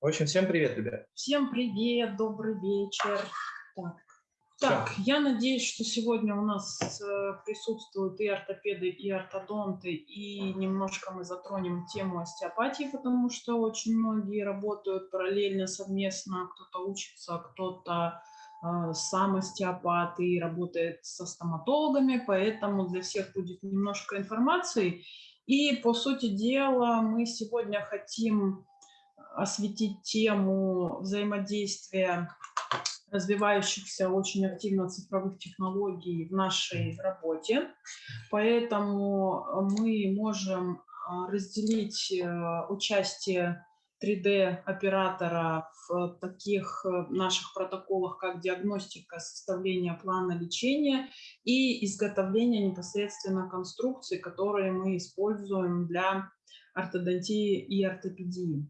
В общем, всем привет, ребят. Всем привет, добрый вечер. Так, так я надеюсь, что сегодня у нас э, присутствуют и ортопеды, и ортодонты, и немножко мы затронем тему остеопатии, потому что очень многие работают параллельно, совместно, кто-то учится, кто-то э, сам остеопат и работает со стоматологами, поэтому для всех будет немножко информации. И, по сути дела, мы сегодня хотим осветить тему взаимодействия развивающихся очень активно цифровых технологий в нашей работе. Поэтому мы можем а, разделить э, участие 3D-оператора в таких э, наших протоколах, как диагностика, составление плана лечения и изготовление непосредственно конструкций, которые мы используем для ортодонтии и ортопедии.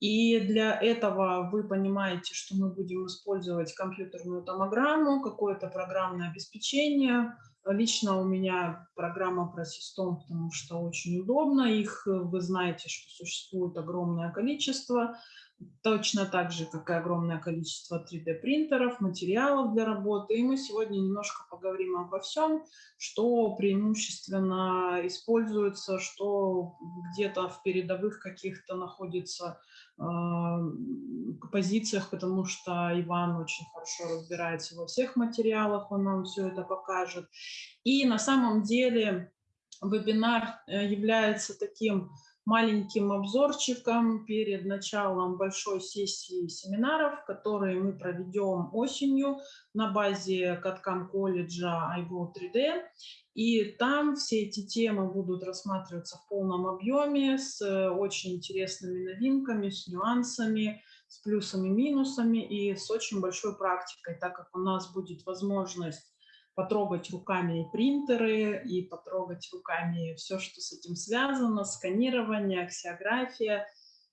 И для этого вы понимаете, что мы будем использовать компьютерную томограмму, какое-то программное обеспечение. Лично у меня программа Просистом, потому что очень удобно. Их вы знаете, что существует огромное количество. Точно так же, как и огромное количество 3D-принтеров, материалов для работы. И мы сегодня немножко поговорим обо всем, что преимущественно используется, что где-то в передовых каких-то находится а, позициях, потому что Иван очень хорошо разбирается во всех материалах, он нам все это покажет. И на самом деле вебинар э, является таким маленьким обзорчиком перед началом большой сессии семинаров, которые мы проведем осенью на базе Каткам колледжа iGo 3D. И там все эти темы будут рассматриваться в полном объеме с очень интересными новинками, с нюансами, с плюсами, минусами и с очень большой практикой, так как у нас будет возможность потрогать руками принтеры и потрогать руками все, что с этим связано, сканирование, аксиография,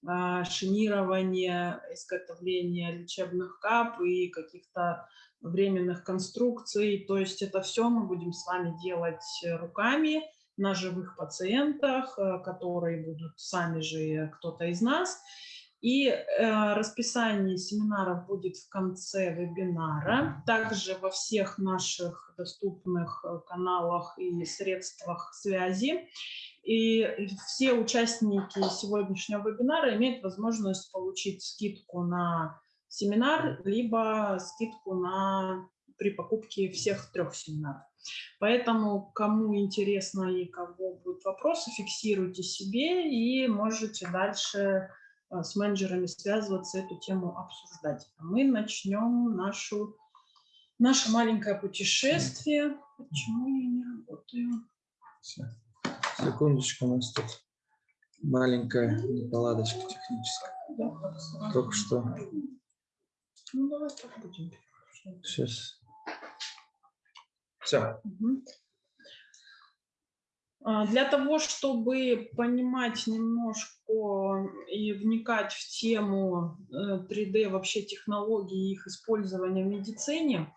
а, шинирование, изготовление лечебных кап и каких-то временных конструкций. То есть это все мы будем с вами делать руками на живых пациентах, э, которые будут сами же кто-то из нас. И э, расписание семинаров будет в конце вебинара. Также во всех наших доступных э, каналах и средствах связи. И все участники сегодняшнего вебинара имеют возможность получить скидку на семинар, либо скидку на, при покупке всех трех семинаров. Поэтому, кому интересно и кого будут вопросы, фиксируйте себе и можете дальше с менеджерами связываться, эту тему обсуждать. А мы начнем нашу, наше маленькое путешествие. Почему я не работаю? Секундочку, у нас тут маленькая неполадочка техническая. Да, Только что. Ну, давай так будем. Сейчас. Все. Угу. А, для того, чтобы понимать немножко и вникать в тему 3D, э, вообще технологий и их использования в медицине,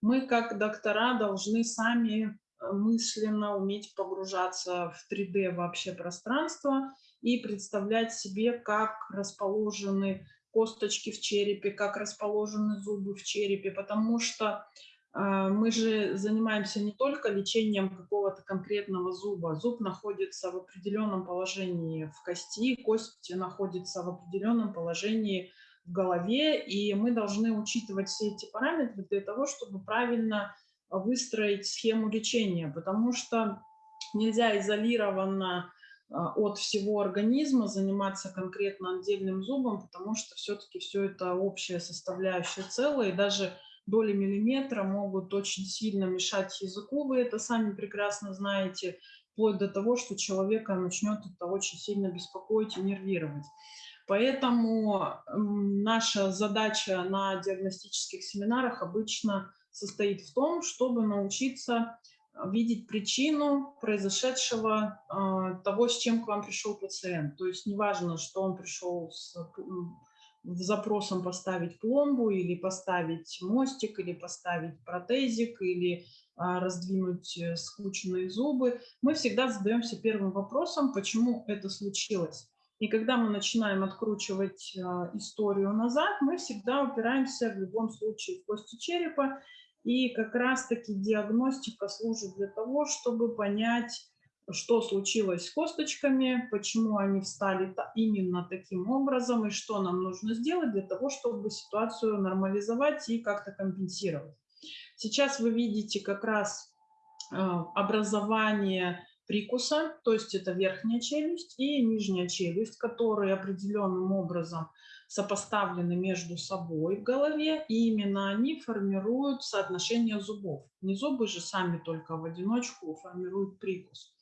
мы как доктора должны сами э, мысленно уметь погружаться в 3D вообще пространство и представлять себе, как расположены косточки в черепе, как расположены зубы в черепе, потому что мы же занимаемся не только лечением какого-то конкретного зуба. Зуб находится в определенном положении в кости, кость находится в определенном положении в голове, и мы должны учитывать все эти параметры для того, чтобы правильно выстроить схему лечения, потому что нельзя изолированно а, от всего организма заниматься конкретно отдельным зубом, потому что все-таки все это общая составляющая целое, и даже доли миллиметра могут очень сильно мешать языку, вы это сами прекрасно знаете, вплоть до того, что человека начнет это очень сильно беспокоить и нервировать. Поэтому наша задача на диагностических семинарах обычно состоит в том, чтобы научиться видеть причину произошедшего э, того, с чем к вам пришел пациент. То есть неважно, что он пришел с запросом поставить пломбу или поставить мостик, или поставить протезик, или а, раздвинуть э, скрученные зубы, мы всегда задаемся первым вопросом, почему это случилось. И когда мы начинаем откручивать э, историю назад, мы всегда упираемся в любом случае в кости черепа. И как раз-таки диагностика служит для того, чтобы понять, что случилось с косточками, почему они встали именно таким образом и что нам нужно сделать для того, чтобы ситуацию нормализовать и как-то компенсировать. Сейчас вы видите как раз э, образование прикуса, то есть это верхняя челюсть и нижняя челюсть, которые определенным образом сопоставлены между собой в голове, и именно они формируют соотношение зубов. Не зубы же сами только в одиночку формируют прикус.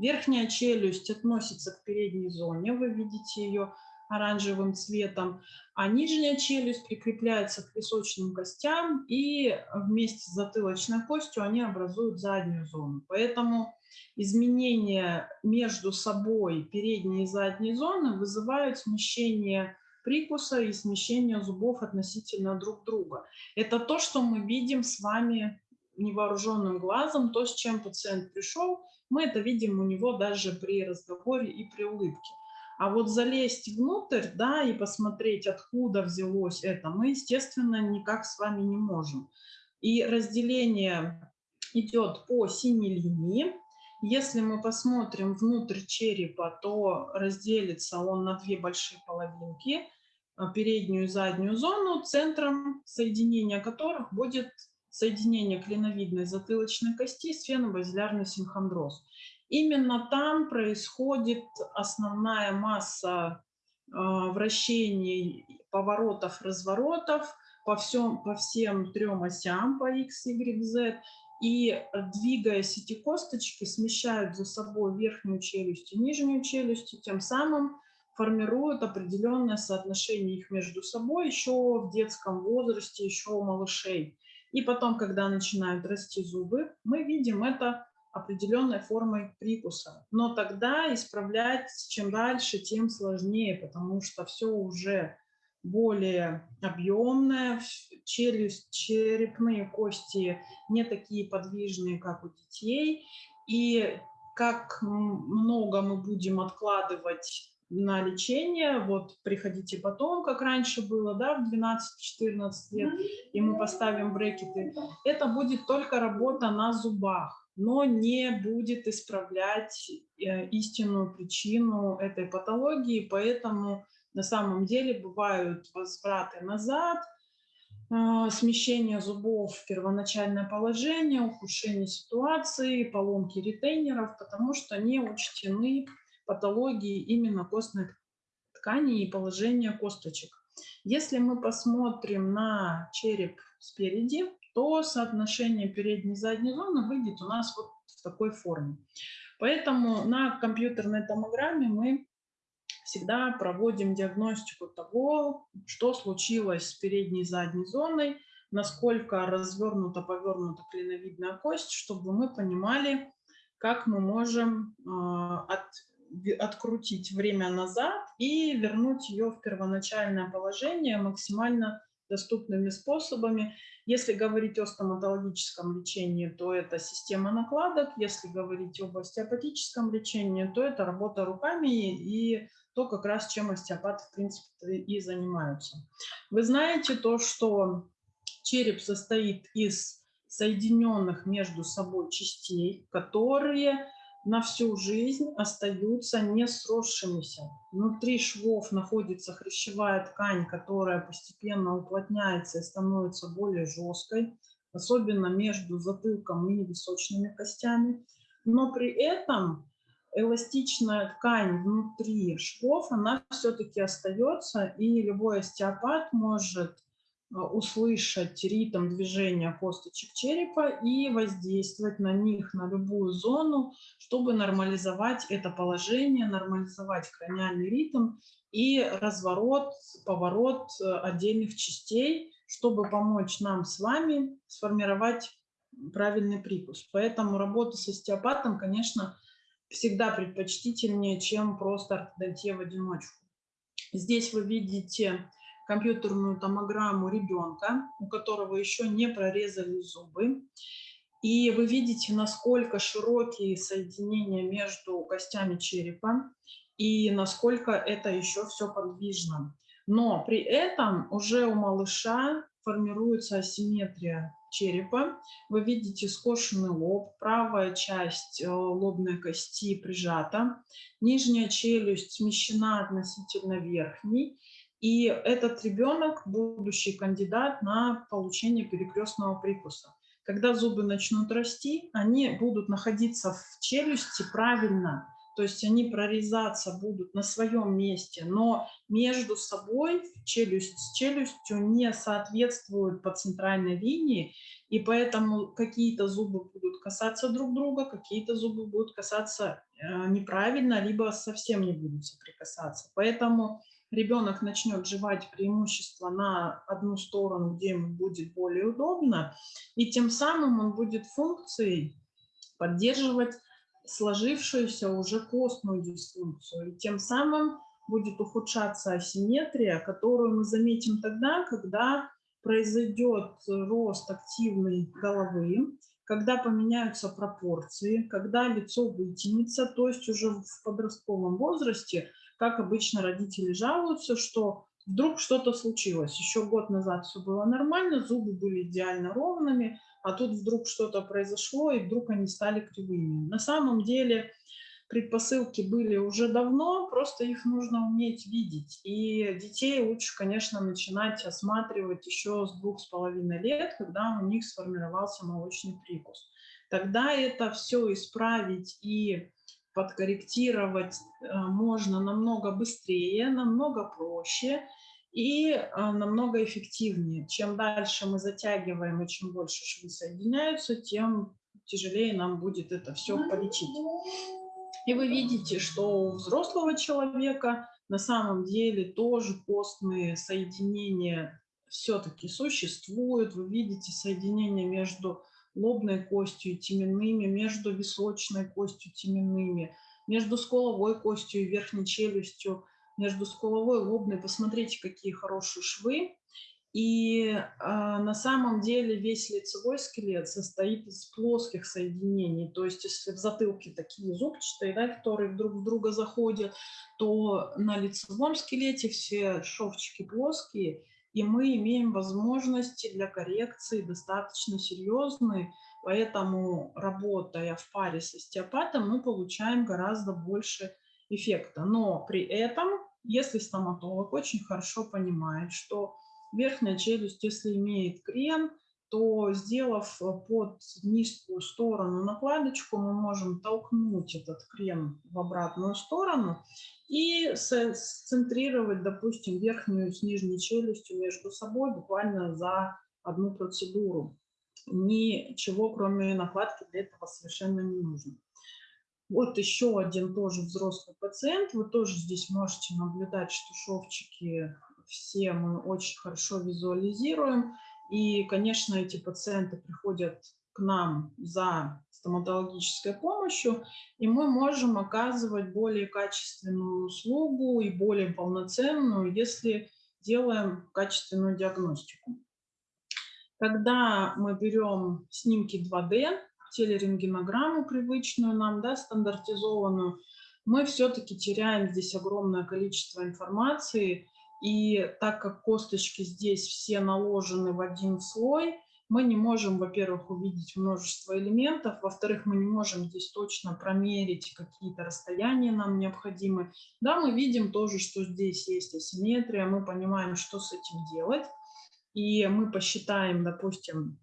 Верхняя челюсть относится к передней зоне, вы видите ее оранжевым цветом, а нижняя челюсть прикрепляется к височным костям, и вместе с затылочной костью они образуют заднюю зону. Поэтому изменения между собой передней и задней зоны вызывают смещение прикуса и смещение зубов относительно друг друга. Это то, что мы видим с вами невооруженным глазом, то, с чем пациент пришел, мы это видим у него даже при разговоре и при улыбке. А вот залезть внутрь, да, и посмотреть, откуда взялось это, мы, естественно, никак с вами не можем. И разделение идет по синей линии. Если мы посмотрим внутрь черепа, то разделится он на две большие половинки, а, переднюю и заднюю зону, центром соединения которых будет соединение клиновидной затылочной кости с фенобазилярный синхондроз. Именно там происходит основная масса э, вращений, поворотов, разворотов по, всем, по всем трем осям, по X, Y, Z, и двигаясь эти косточки, смещают за собой верхнюю челюсть и нижнюю челюсть, и тем самым формируют определенное соотношение их между собой еще в детском возрасте, еще у малышей. И потом, когда начинают расти зубы, мы видим это определенной формой прикуса. Но тогда исправлять чем дальше, тем сложнее, потому что все уже более объемная, челюсть, черепные кости не такие подвижные, как у детей. И как много мы будем откладывать на лечение, вот приходите потом, как раньше было, да, в 12-14 лет, и мы поставим брекеты. Это будет только работа на зубах, но не будет исправлять э, истинную причину этой патологии, поэтому на самом деле бывают возвраты назад, э, смещение зубов в первоначальное положение, ухудшение ситуации, поломки ретейнеров, потому что не учтены патологии именно костной ткани и положения косточек. Если мы посмотрим на череп спереди, то соотношение передней и задней зоны выйдет у нас вот в такой форме. Поэтому на компьютерной томограмме мы всегда проводим диагностику того, что случилось с передней и задней зоной, насколько развернута, повернута клиновидная кость, чтобы мы понимали, как мы можем э, от, открутить время назад и вернуть ее в первоначальное положение максимально доступными способами. Если говорить о стоматологическом лечении, то это система накладок. Если говорить об остеопатическом лечении, то это работа руками и то, как раз чем остеопаты, в принципе, и занимаются. Вы знаете то, что череп состоит из соединенных между собой частей, которые на всю жизнь остаются не сросшимися. Внутри швов находится хрящевая ткань, которая постепенно уплотняется и становится более жесткой, особенно между затылком и височными костями. Но при этом эластичная ткань внутри швов, она все-таки остается, и любой остеопат может а, услышать ритм движения косточек черепа и воздействовать на них, на любую зону, чтобы нормализовать это положение, нормализовать краниальный ритм и разворот, поворот э, отдельных частей, чтобы помочь нам с вами сформировать правильный прикус. Поэтому работа с остеопатом, конечно, всегда предпочтительнее, чем просто ортодонтия в одиночку. Здесь вы видите компьютерную томограмму ребенка, у которого еще не прорезали зубы. И вы видите, насколько широкие соединения между костями черепа. и насколько это еще все подвижно. Но при этом уже у малыша формируется асимметрия черепа. Вы видите скошенный лоб, правая часть э, лобной кости прижата, нижняя челюсть смещена относительно верхней. И этот ребенок – будущий кандидат на получение перекрестного прикуса. Когда зубы начнут расти, они будут находиться в челюсти правильно, то есть они прорезаться будут на своем месте, но между собой челюсть с челюстью не соответствуют по центральной линии, и поэтому какие-то зубы будут касаться друг друга, какие-то зубы будут касаться э, неправильно, либо совсем не будут соприкасаться. Поэтому ребенок начнет жевать преимущество на одну сторону, где ему будет более удобно, и тем самым он будет функцией поддерживать сложившуюся уже костную дисфункцию. И тем самым будет ухудшаться асимметрия, которую мы заметим тогда, когда произойдет рост активной головы, когда поменяются пропорции, когда лицо вытянется, то есть уже в подростковом возрасте, как обычно родители жалуются, что вдруг что-то случилось. Еще год назад все было нормально, зубы были идеально ровными, а тут вдруг что-то произошло, и вдруг они стали кривыми. На самом деле предпосылки были уже давно, просто их нужно уметь видеть. И детей лучше, конечно, начинать осматривать еще с двух с половиной лет, когда у них сформировался молочный прикус. Тогда это все исправить и подкорректировать э, можно намного быстрее, намного проще – и а, намного эффективнее. Чем дальше мы затягиваем и чем больше швы соединяются, тем тяжелее нам будет это все полечить. И вы видите, что у взрослого человека на самом деле тоже костные соединения все-таки существуют. Вы видите соединение между лобной костью и теменными, между височной костью и теменными, между скуловой костью и верхней челюстью между скуловой и лобной. Посмотрите, какие хорошие швы. И э, на самом деле весь лицевой скелет состоит из плоских соединений. То есть если в затылке такие зубчатые, да, которые друг в друга заходят, то на лицевом скелете все шовчики плоские, и мы имеем возможности для коррекции достаточно серьезные. Поэтому, работая в паре с остеопатом, мы получаем гораздо больше эффекта. Но при этом, если стоматолог очень хорошо понимает, что верхняя челюсть, если имеет крен, то сделав под низкую сторону накладочку, мы можем толкнуть этот крем в обратную сторону и сцентрировать, допустим, верхнюю с нижней челюстью между собой буквально за одну процедуру. Ничего, кроме накладки, для этого совершенно не нужно. Вот еще один тоже взрослый пациент. Вы тоже здесь можете наблюдать, что шовчики все мы очень хорошо визуализируем. И, конечно, эти пациенты приходят к нам за стоматологической помощью, и мы можем оказывать более качественную услугу и более полноценную, если делаем качественную диагностику. Когда мы берем снимки 2D, телерентгенограмму привычную нам, да, стандартизованную, мы все-таки теряем здесь огромное количество информации. И так как косточки здесь все наложены в один слой, мы не можем, во-первых, увидеть множество элементов, во-вторых, мы не можем здесь точно промерить какие-то расстояния нам необходимы. Да, мы видим тоже, что здесь есть асимметрия, мы понимаем, что с этим делать. И мы посчитаем, допустим,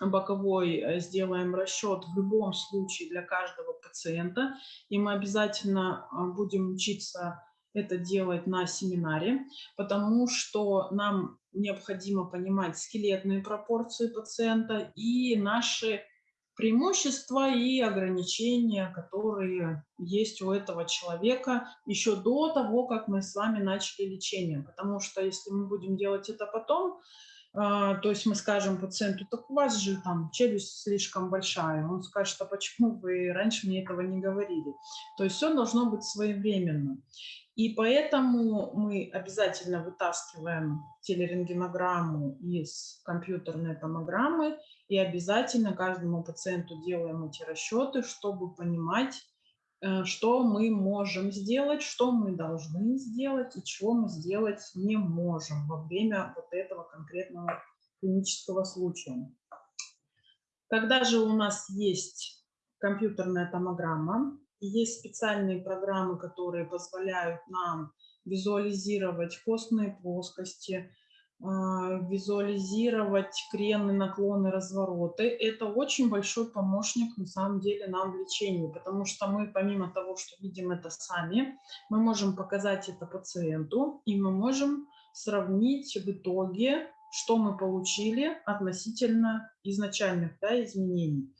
боковой э, сделаем расчет в любом случае для каждого пациента, и мы обязательно а, будем учиться это делать на семинаре, потому что нам необходимо понимать скелетные пропорции пациента и наши преимущества и ограничения, которые есть у этого человека еще до того, как мы с вами начали лечение. Потому что если мы будем делать это потом, то есть мы скажем пациенту, так у вас же там челюсть слишком большая. Он скажет, а почему вы раньше мне этого не говорили? То есть все должно быть своевременно. И поэтому мы обязательно вытаскиваем телерентгенограмму из компьютерной томограммы и обязательно каждому пациенту делаем эти расчеты, чтобы понимать, что мы можем сделать, что мы должны сделать и чего мы сделать не можем во время вот этого конкретного клинического случая. Когда же у нас есть компьютерная томограмма, есть специальные программы, которые позволяют нам визуализировать костные плоскости, визуализировать крены, наклоны, развороты. Это очень большой помощник на самом деле нам в лечении, потому что мы помимо того, что видим это сами, мы можем показать это пациенту, и мы можем сравнить в итоге, что мы получили относительно изначальных да, изменений.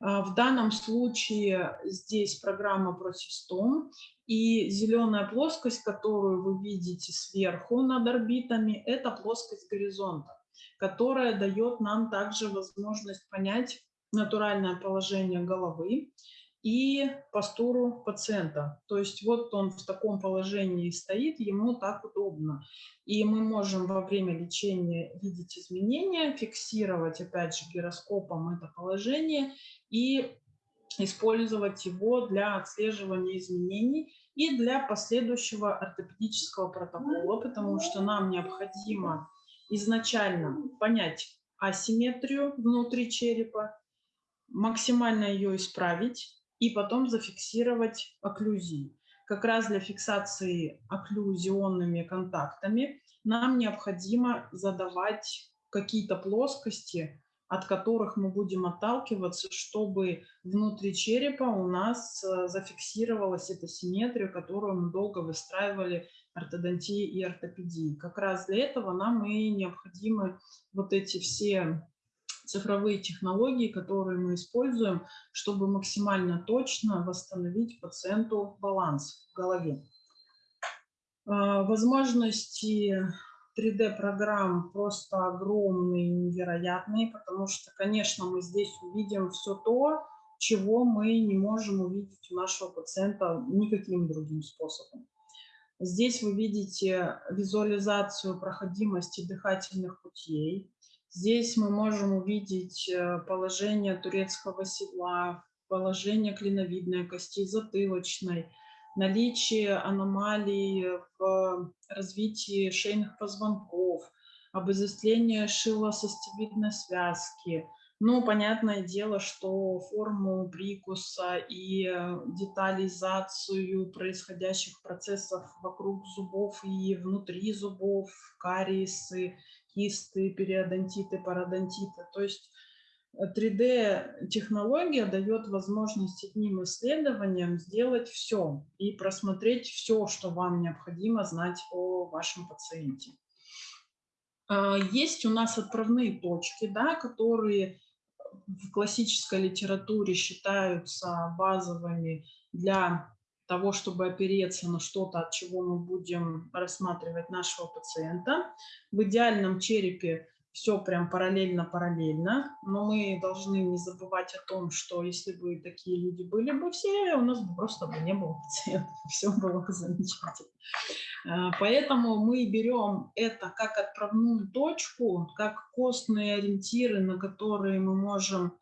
А, в данном случае здесь программа Просистом, и зеленая плоскость, которую вы видите сверху над орбитами, это плоскость горизонта, которая дает нам также возможность понять натуральное положение головы и постуру пациента. То есть вот он в таком положении стоит, ему так удобно. И мы можем во время лечения видеть изменения, фиксировать опять же гироскопом это положение и использовать его для отслеживания изменений и для последующего ортопедического протокола, потому что нам необходимо изначально понять асимметрию внутри черепа, максимально ее исправить, и потом зафиксировать окклюзии. Как раз для фиксации окклюзионными контактами нам необходимо задавать какие-то плоскости, от которых мы будем отталкиваться, чтобы внутри черепа у нас э, зафиксировалась эта симметрия, которую мы долго выстраивали ортодонтии и ортопедии. Как раз для этого нам и необходимы вот эти все цифровые технологии, которые мы используем, чтобы максимально точно восстановить пациенту баланс в голове. А, возможности 3D-программ просто огромные, невероятные, потому что, конечно, мы здесь увидим все то, чего мы не можем увидеть у нашего пациента никаким другим способом. Здесь вы видите визуализацию проходимости дыхательных путей, Здесь мы можем увидеть э, положение турецкого седла, положение клиновидной кости затылочной, наличие аномалий в развитии шейных позвонков, обезостление шилосостевидной связки. Ну, понятное дело, что форму прикуса и э, детализацию происходящих процессов вокруг зубов и внутри зубов, кариесы, кисты, периодонтиты, пародонтиты. То есть 3D-технология э, дает возможность одним исследованием сделать все и просмотреть все, что вам необходимо знать о вашем пациенте. А, есть у нас отправные точки, да, которые в классической литературе считаются базовыми для того, чтобы опереться на что-то, от чего мы будем рассматривать нашего пациента. В идеальном черепе все прям параллельно-параллельно, но мы должны не забывать о том, что если бы такие люди были бы все, у нас бы просто бы не было пациентов, все было бы замечательно. А, поэтому мы берем это как отправную точку, как костные ориентиры, на которые мы можем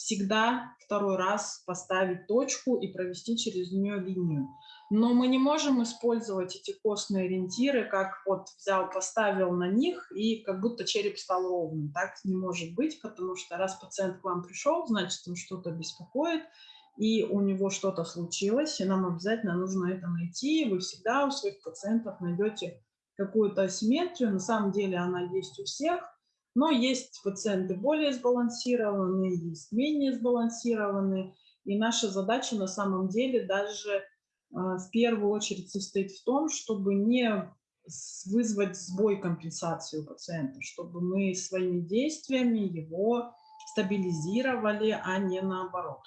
всегда второй раз поставить точку и провести через нее линию. Но мы не можем использовать эти костные ориентиры, как вот взял, поставил на них, и как будто череп стал ровным. Так не может быть, потому что раз пациент к вам пришел, значит, он что-то беспокоит, и у него что-то случилось, и нам обязательно нужно это найти. Вы всегда у своих пациентов найдете какую-то асимметрию. На самом деле она есть у всех, но есть пациенты более сбалансированные, есть менее сбалансированные. И наша задача на самом деле даже а, в первую очередь состоит в том, чтобы не вызвать сбой компенсации у пациента, чтобы мы своими действиями его стабилизировали, а не наоборот.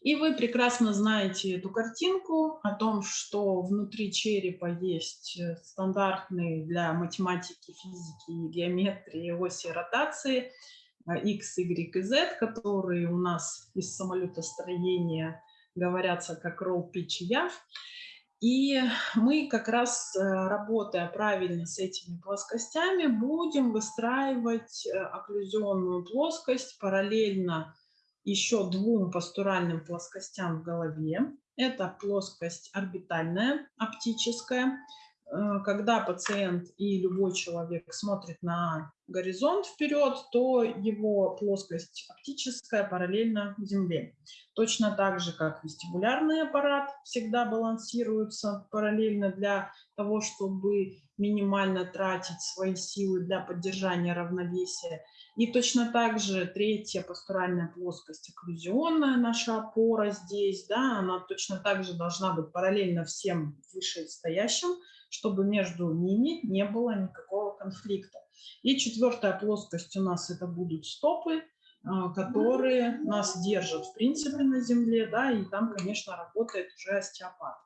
И вы прекрасно знаете эту картинку о том, что внутри черепа есть э, стандартные для математики, физики и геометрии оси ротации э, X, Y и Z, которые у нас из самолетостроения говорятся как roll, pitch и yav. И мы как раз, э, работая правильно с этими плоскостями, будем выстраивать окклюзионную плоскость параллельно еще двум постуральным плоскостям в голове. Это плоскость орбитальная, оптическая. Э, когда пациент и любой человек смотрит на горизонт вперед, то его плоскость оптическая параллельна Земле. Точно так же, как вестибулярный аппарат всегда балансируется параллельно для того, чтобы минимально тратить свои силы для поддержания равновесия. И точно так же третья постуральная плоскость, окклюзионная наша опора здесь, да, она точно так же должна быть параллельно всем вышестоящим, чтобы между ними не было никакого конфликта. И четвертая плоскость у нас это будут стопы, а, которые нас держат в принципе на земле, да, и там, конечно, работает уже остеопат.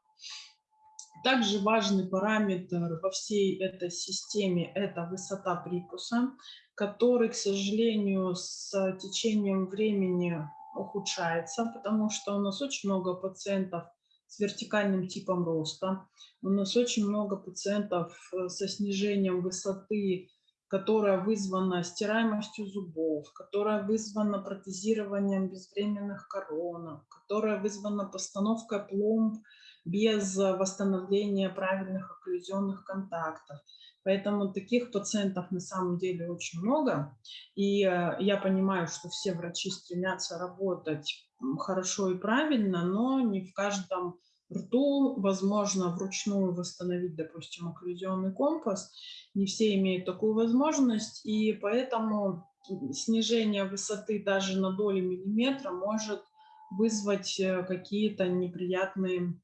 Также важный параметр во всей этой системе – это высота прикуса, который, к сожалению, с течением времени ухудшается, потому что у нас очень много пациентов с вертикальным типом роста. У нас очень много пациентов э, со снижением высоты, которая вызвана стираемостью зубов, которая вызвана протезированием безвременных коронок, которая вызвана постановкой пломб без восстановления правильных окклюзионных контактов. Поэтому таких пациентов на самом деле очень много. И э, я понимаю, что все врачи стремятся работать хорошо и правильно, но не в каждом рту возможно вручную восстановить, допустим, окклюзионный компас. Не все имеют такую возможность, и поэтому снижение высоты даже на доли миллиметра может вызвать э, какие-то неприятные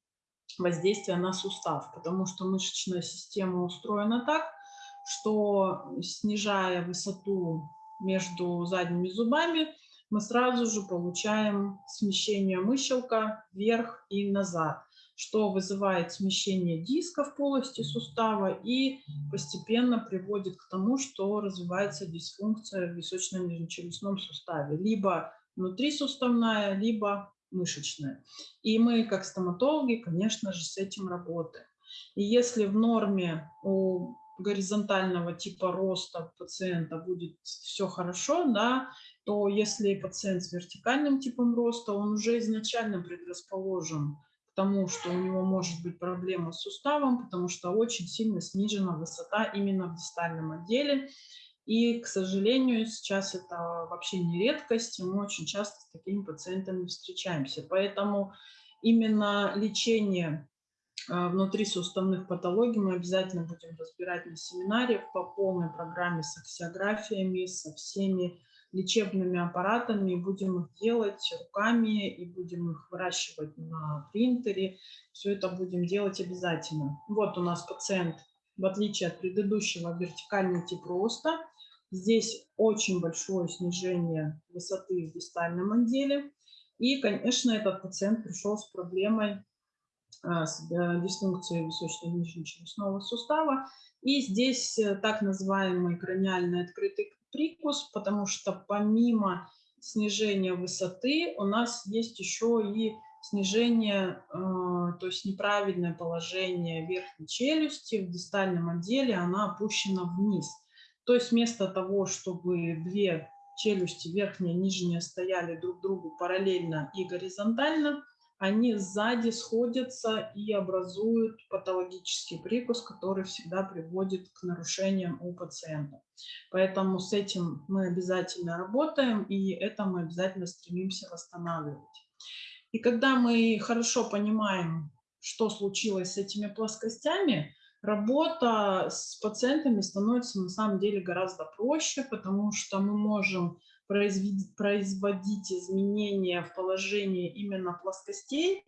воздействия на сустав, потому что мышечная система устроена так, что снижая высоту между задними зубами, мы сразу же получаем смещение мыщелка вверх и назад, что вызывает смещение диска в полости сустава и постепенно приводит к тому, что развивается дисфункция в височном нижнечелюстном суставе, либо внутрисуставная, либо мышечная. И мы, как стоматологи, конечно же, с этим работаем. И если в норме у горизонтального типа роста пациента будет все хорошо, да, то если пациент с вертикальным типом роста, он уже изначально предрасположен тому, что у него может быть проблема с суставом, потому что очень сильно снижена высота именно в дистальном отделе. И, к сожалению, сейчас это вообще не редкость, и мы очень часто с такими пациентами встречаемся. Поэтому именно лечение а, внутрисуставных патологий мы обязательно будем разбирать на семинаре по полной программе с аксиографиями, со всеми лечебными аппаратами, будем их делать руками, и будем их выращивать на принтере. Все это будем делать обязательно. Вот у нас пациент, в отличие от предыдущего, вертикальный тип роста – Здесь очень большое снижение высоты в дистальном отделе. И, конечно, этот пациент пришел с проблемой а, с э, дисфункцией височно-нижнечелюстного сустава. И здесь э, так называемый краниальный открытый прикус, потому что помимо снижения высоты у нас есть еще и снижение, э, то есть неправильное положение верхней челюсти в дистальном отделе, она опущена вниз – то есть вместо того, чтобы две челюсти, верхняя и нижняя, стояли друг другу параллельно и горизонтально, они сзади сходятся и образуют патологический прикус, который всегда приводит к нарушениям у пациента. Поэтому с этим мы обязательно работаем, и это мы обязательно стремимся восстанавливать. И когда мы хорошо понимаем, что случилось с этими плоскостями, Работа с пациентами становится на самом деле гораздо проще, потому что мы можем производить, изменения в положении именно плоскостей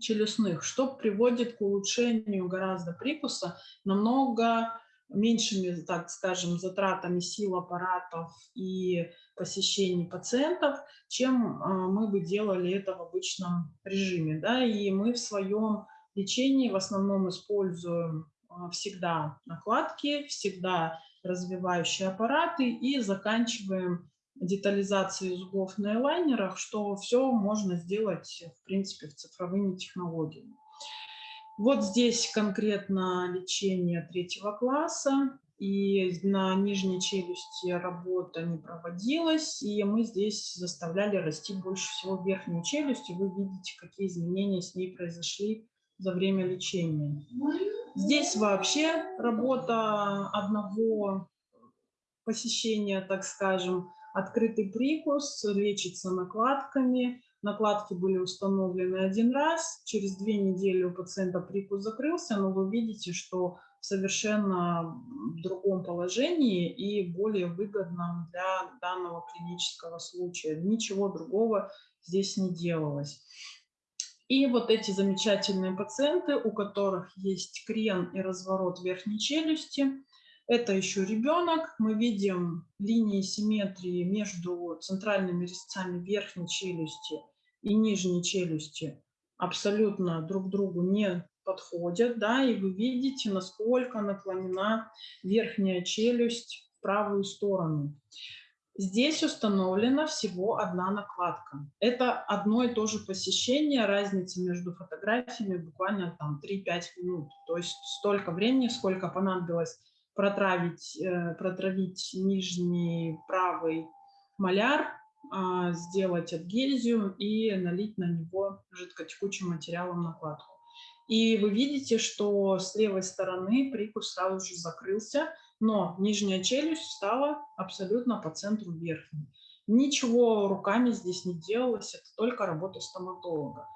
челюстных, что приводит к улучшению гораздо прикуса намного меньшими, так скажем, затратами сил аппаратов и посещений пациентов, чем а, мы бы делали это в обычном режиме. Да? И мы в своем лечении в основном используем а, всегда накладки, всегда развивающие аппараты и заканчиваем детализацией зубов на элайнерах, что все можно сделать, в принципе, цифровыми технологиями. Вот здесь конкретно лечение третьего класса. и на нижней челюсти работа не проводилась, и мы здесь заставляли расти больше всего верхнюю челюсть, и вы видите, какие изменения с ней произошли за время лечения. Здесь вообще работа одного посещения, так скажем, открытый прикус, лечится накладками, накладки были установлены один раз, через две недели у пациента прикус закрылся, но вы видите, что в совершенно другом положении и более выгодном для данного клинического случая. Ничего другого здесь не делалось. И вот эти замечательные пациенты, у которых есть крен и разворот верхней челюсти, это еще ребенок. Мы видим линии симметрии между центральными резцами верхней челюсти и нижней челюсти абсолютно друг другу не подходят, да, и вы видите, насколько наклонена верхняя челюсть в правую сторону. Здесь установлена всего одна накладка. Это одно и то же посещение, разница между фотографиями буквально там 3-5 минут. То есть столько времени, сколько понадобилось протравить, э, протравить нижний правый маляр, а, сделать адгезию и налить на него жидкотекучим материалом накладку. И вы видите, что с левой стороны прикус сразу же закрылся, но нижняя челюсть стала абсолютно по центру верхней. Ничего руками здесь не делалось, это только работа стоматолога.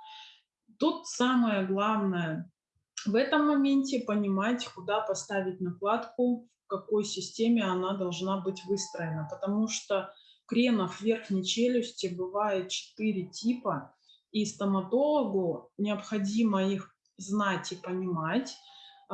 Тут самое главное в этом моменте понимать, куда поставить накладку, в какой системе она должна быть выстроена, потому что кренов верхней челюсти бывает четыре типа, и стоматологу необходимо их знать и понимать.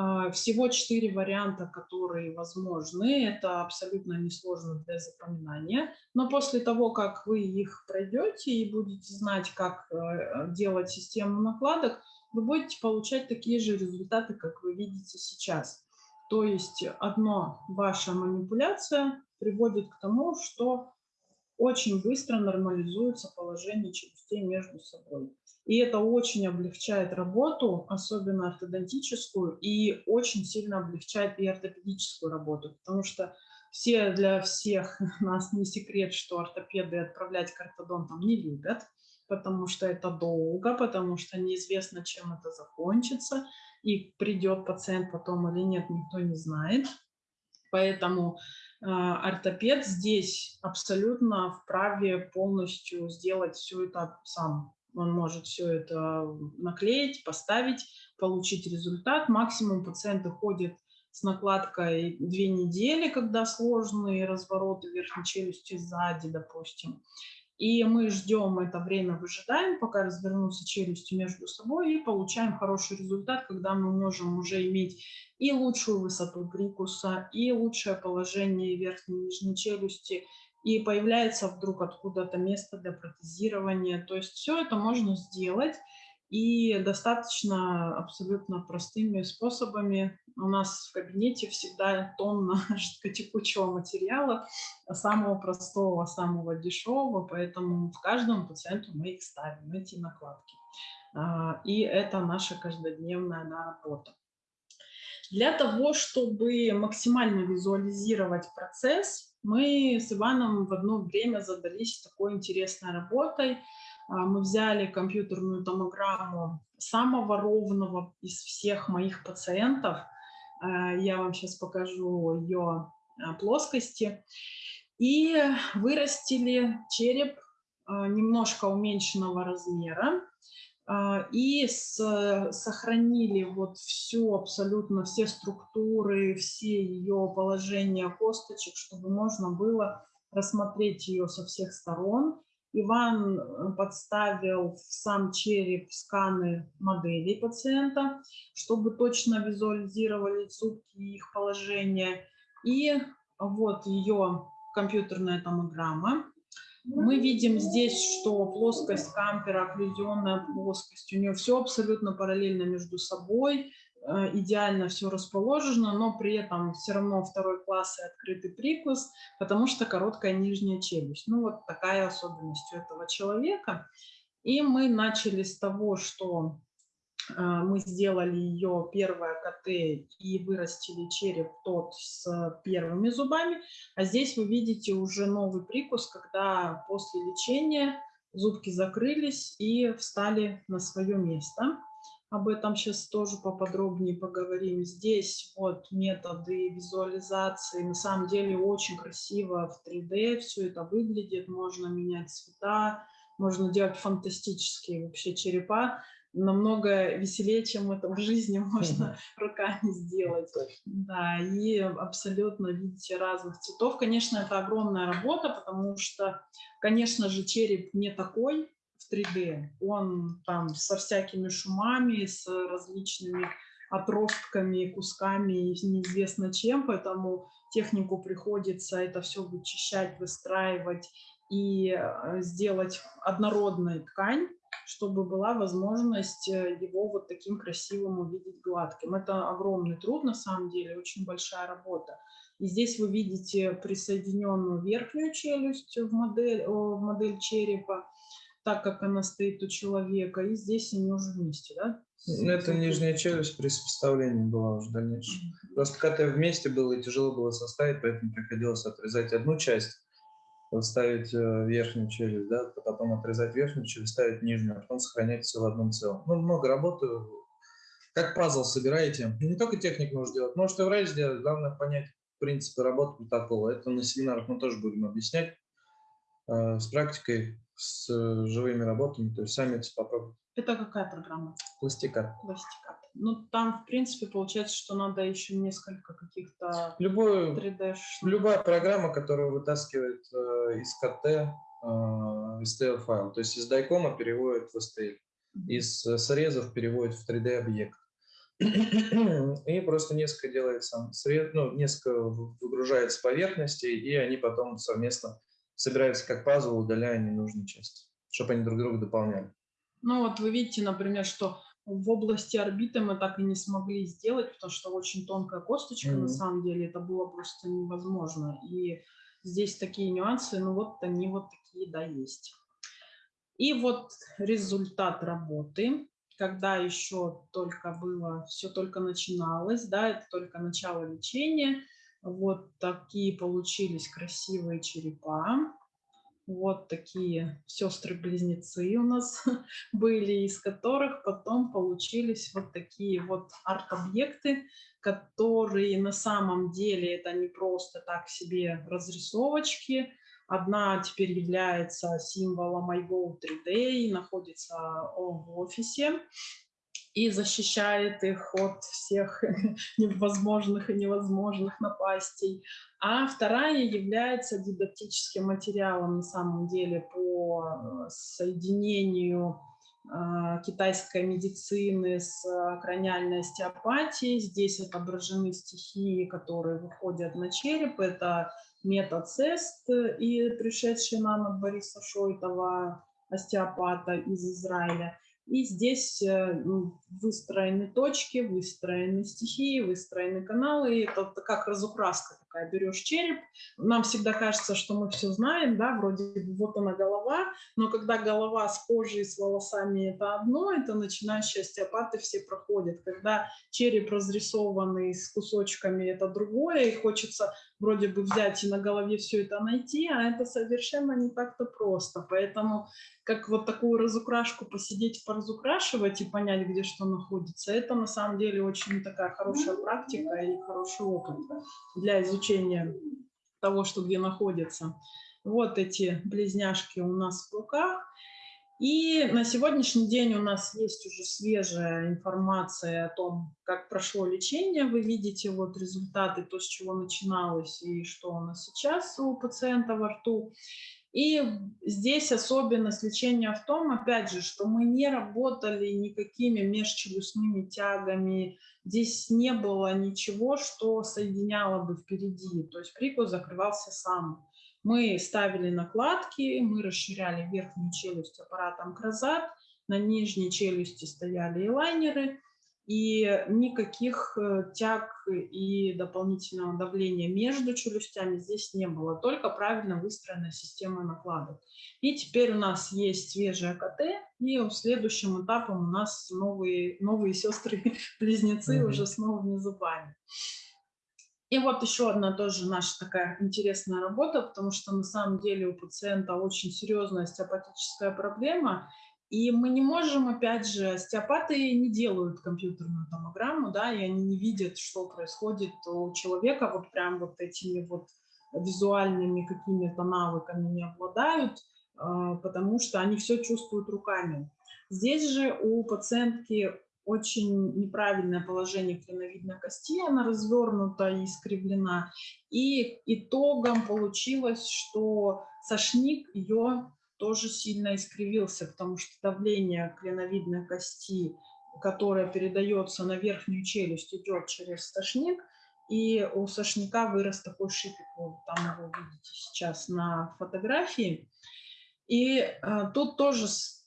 А, всего четыре варианта, которые возможны. Это абсолютно несложно для запоминания. Но после того, как вы их пройдете и будете знать, как э, делать систему накладок, вы будете получать такие же результаты, как вы видите сейчас. То есть одно ваша манипуляция приводит к тому, что очень быстро нормализуется положение челюстей между собой. И это очень облегчает работу, особенно ортодонтическую, и очень сильно облегчает и ортопедическую работу, потому что все для всех нас не секрет, что ортопеды отправлять к ортодонтам не любят, потому что это долго, потому что неизвестно, чем это закончится, и придет пациент потом или нет, никто не знает. Поэтому э, ортопед здесь абсолютно вправе полностью сделать все это сам. Он может все это наклеить, поставить, получить результат. Максимум пациенты ходят с накладкой две недели, когда сложные развороты верхней челюсти сзади, допустим. И мы ждем это время, выжидаем, пока развернутся челюсти между собой, и получаем хороший результат, когда мы можем уже иметь и лучшую высоту прикуса, и лучшее положение верхней и нижней челюсти, и появляется вдруг откуда-то место для протезирования. То есть все это можно сделать и достаточно абсолютно простыми способами. У нас в кабинете всегда тонна жидкотекучего материала, самого простого, самого дешевого, поэтому в каждом пациенту мы их ставим, эти накладки. А, и это наша каждодневная работа. Для того, чтобы максимально визуализировать процесс, мы с Иваном в одно время задались такой интересной работой. А, мы взяли компьютерную томограмму самого ровного из всех моих пациентов. А, я вам сейчас покажу ее а, плоскости. И вырастили череп немножко уменьшенного размера. И с, сохранили вот всю, абсолютно все структуры, все ее положения косточек, чтобы можно было рассмотреть ее со всех сторон. Иван э, подставил в сам череп сканы моделей пациента, чтобы точно визуализировали зубки и их положение. И вот ее компьютерная томограмма. Мы видим здесь, что плоскость кампера, окклюзионная плоскость, у нее все абсолютно параллельно между собой, идеально все расположено, но при этом все равно второй класс и открытый прикус, потому что короткая нижняя челюсть. Ну вот такая особенность у этого человека. И мы начали с того, что а, мы сделали ее первое КТ и вырастили череп тот с первыми зубами. А здесь вы видите уже новый прикус, когда после лечения зубки закрылись и встали на свое место. Об этом сейчас тоже поподробнее поговорим. Здесь вот методы визуализации. На самом деле очень красиво в 3D все это выглядит. Можно менять цвета, можно делать фантастические вообще черепа намного веселее, чем это в жизни можно руками сделать. Да, и абсолютно видите разных цветов. Конечно, это огромная работа, потому что, конечно же, череп не такой в 3D. Он там со всякими шумами, с различными отростками, кусками и неизвестно чем, поэтому технику приходится это все вычищать, выстраивать и э, сделать однородной ткань, чтобы была возможность э, его вот таким красивым увидеть гладким. Это огромный труд, на самом деле, очень большая работа. И здесь вы видите присоединенную верхнюю челюсть в модель, в модель черепа, так как она стоит у человека, и здесь они уже вместе, да? Ну, это нижняя челюсть при сопоставлении была уже дальнейшем. Просто когда вместе было, и тяжело было составить, поэтому приходилось отрезать одну часть, ставить э, верхнюю челюсть, да, потом отрезать верхнюю челюсть, ставить нижнюю, а потом сохранять все в одном целом. Ну, много работы. Как пазл собираете. не только техник нужно делать, можете врач сделать, главное понять принципы работы протокола. Это на семинарах мы тоже будем объяснять э, с практикой, с э, живыми работами, то есть сами это попробуйте. Это какая программа? Пластикат. Пластикат. Ну, там, в принципе, получается, что надо еще несколько каких-то Любую, 3D. Любая программа, которая вытаскивает э, из КТ э, STL файл, то есть из дайкома переводит в STL, mm -hmm. из э, срезов переводит в 3D объект. И просто несколько делает сам срез, ну, несколько выгружает с поверхности, и они потом совместно собираются как пазл, удаляя ненужные части, чтобы они друг друга дополняли. Ну вот вы видите, например, что в области орбиты мы так и не смогли сделать, потому что очень тонкая косточка, mm -hmm. на самом деле, это было просто невозможно. И здесь такие нюансы, ну вот они вот такие, да, есть. И вот результат работы, когда еще только было, все только начиналось, да, это только начало лечения. Вот такие получились красивые черепа. Вот такие сестры-близнецы у нас были, из которых потом получились вот такие вот арт-объекты, которые на самом деле это не просто так себе разрисовочки. Одна теперь является символом iGo 3D и находится в офисе и защищает их от всех невозможных и невозможных напастей. А вторая является дидактическим материалом на самом деле по э, соединению э, китайской медицины с краниальной остеопатией. Здесь отображены стихии, которые выходят на череп. Это метод СЕСТ и пришедший нам от Бориса Шойтова, остеопата из Израиля. И здесь э, ну, выстроены точки, выстроены стихии, выстроены каналы. И это как разукраска такая. Берешь череп. Нам всегда кажется, что мы все знаем, да, вроде вот она голова, но когда голова с кожей, с волосами это одно, это начинающие остеопаты все проходят. Когда череп разрисованный с кусочками, это другое, и хочется вроде бы взять и на голове все это найти, а это совершенно не так-то просто. Поэтому как вот такую разукрашку посидеть, поразукрашивать и понять, где что находится, это на самом деле очень такая хорошая практика и хороший опыт для изучения того, что где находится. Вот эти близняшки у нас в руках. И на сегодняшний день у нас есть уже свежая информация о том, как прошло лечение. Вы видите вот результаты, то, с чего начиналось и что у нас сейчас у пациента во рту. И здесь особенность лечения в том, опять же, что мы не работали никакими межчелюстными тягами, здесь не было ничего, что соединяло бы впереди, то есть прикус закрывался сам. Мы ставили накладки, мы расширяли верхнюю челюсть аппаратом Кразат, на нижней челюсти стояли элайнеры, и никаких э, тяг и дополнительного давления между челюстями здесь не было, только правильно выстроенная система накладок. И теперь у нас есть свежая КТ, и следующим этапом у нас новые, новые сестры-близнецы mm -hmm. уже с новыми зубами. И вот еще одна тоже наша такая интересная работа, потому что на самом деле у пациента очень серьезная остеопатическая проблема, и мы не можем, опять же, остеопаты не делают компьютерную томограмму, да, и они не видят, что происходит у человека, вот прям вот этими вот визуальными какими-то навыками не обладают, а, потому что они все чувствуют руками. Здесь же у пациентки очень неправильное положение клиновидной кости, она развернута и искривлена. И итогом получилось, что сошник ее тоже сильно искривился, потому что давление клиновидной кости, которое передается на верхнюю челюсть, идет через сошник, и у сошника вырос такой шипик, вот там его видите сейчас на фотографии. И э, тут тоже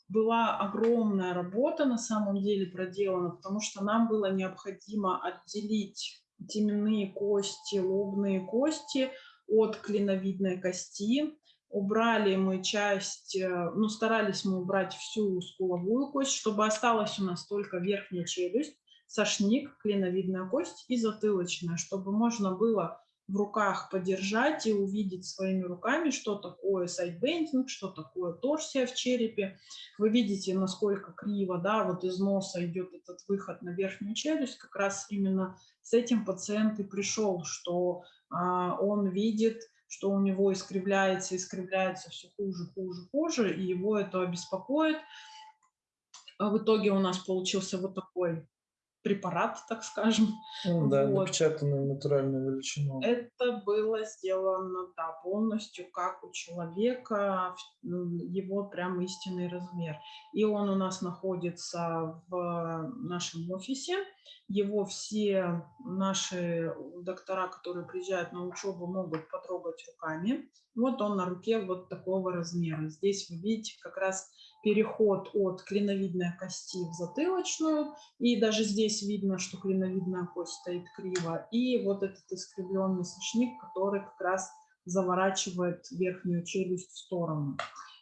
была огромная работа на самом деле проделана, потому что нам было необходимо отделить теменные кости, лобные кости от клиновидной кости. Убрали мы часть, э, ну старались мы убрать всю скуловую кость, чтобы осталась у нас только верхняя челюсть, сошник, клиновидная кость и затылочная, чтобы можно было в руках подержать и увидеть своими руками, что такое сайдбендинг, что такое торсия в черепе. Вы видите, насколько криво, да, вот из носа идет этот выход на верхнюю челюсть. Как раз именно с этим пациент и пришел, что а, он видит, что у него искривляется, искривляется все хуже, хуже, хуже, и его это беспокоит. А в итоге у нас получился вот такой препарат, так скажем. Ну, да, вот. напечатанную натуральную величину. Это было сделано, да, полностью как у человека, его прям истинный размер. И он у нас находится в нашем офисе. Его все наши доктора, которые приезжают на учебу, могут потрогать руками. Вот он на руке вот такого размера. Здесь вы видите как раз переход от клиновидной кости в затылочную. И даже здесь видно, что клиновидная кость стоит криво. И вот этот искривленный сочник, который как раз заворачивает верхнюю челюсть в сторону.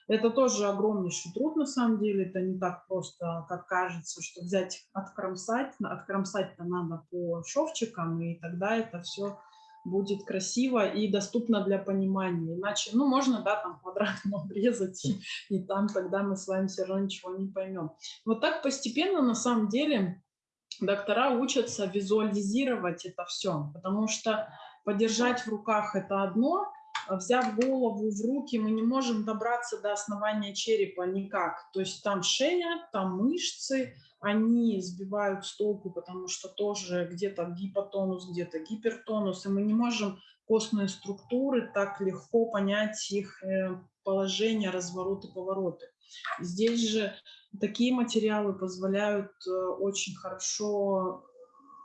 Это тоже огромнейший труд, на самом деле. Это не так просто, как кажется, что взять, откромсать. Откромсать-то надо по шовчикам, и тогда это все будет красиво и доступно для понимания. Иначе, ну, можно, да, там квадратно обрезать, и, и там тогда мы с вами все равно ничего не поймем. Вот так постепенно, на самом деле, доктора учатся визуализировать это все, потому что подержать в руках это одно, а взяв голову в руки, мы не можем добраться до основания черепа никак. То есть там шея, там мышцы, они сбивают с толку, потому что тоже где-то гипотонус, где-то гипертонус, и мы не можем костные структуры так легко понять их э, положение, развороты, повороты. Здесь же такие материалы позволяют э, очень хорошо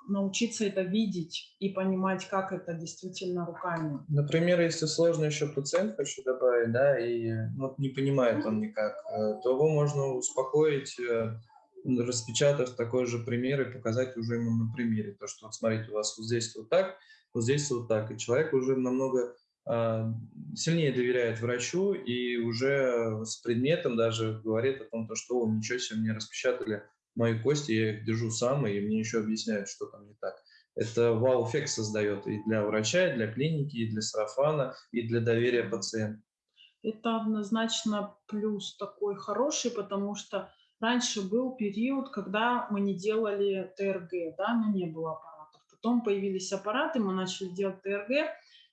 научиться это видеть и понимать, как это действительно руками. Например, если сложно еще пациент, хочу добавить, да, и вот не понимает он никак, э, то его можно успокоить распечатав такой же пример и показать уже ему на примере. То, что вот смотрите, у вас вот здесь вот так, вот здесь вот так. И человек уже намного э, сильнее доверяет врачу и уже с предметом даже говорит о том, то, что О, ничего себе, мне распечатали мои кости, я их держу сам, и мне еще объясняют, что там не так. Это вау-эффект создает и для врача, и для клиники, и для сарафана, и для доверия пациента. Это однозначно плюс такой хороший, потому что Раньше был период, когда мы не делали ТРГ, да, но не было аппаратов. Потом появились аппараты, мы начали делать ТРГ.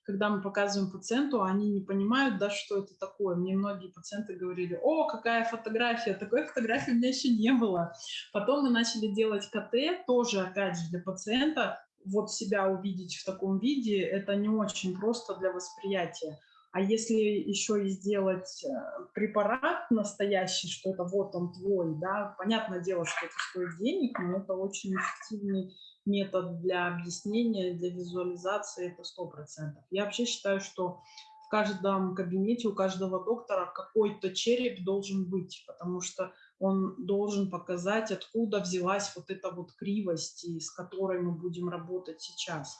Когда мы показываем пациенту, они не понимают, да, что это такое. Мне многие пациенты говорили, о, какая фотография, такой фотографии у меня еще не было. Потом мы начали делать КТ, тоже, опять же, для пациента. Вот себя увидеть в таком виде, это не очень просто для восприятия. А если еще и сделать э, препарат настоящий, что это вот он твой, да, понятное дело, что это стоит денег, но это очень эффективный метод для объяснения, для визуализации, это сто процентов. Я вообще считаю, что в каждом кабинете у каждого доктора какой-то череп должен быть, потому что он должен показать, откуда взялась вот эта вот кривость, с которой мы будем работать сейчас.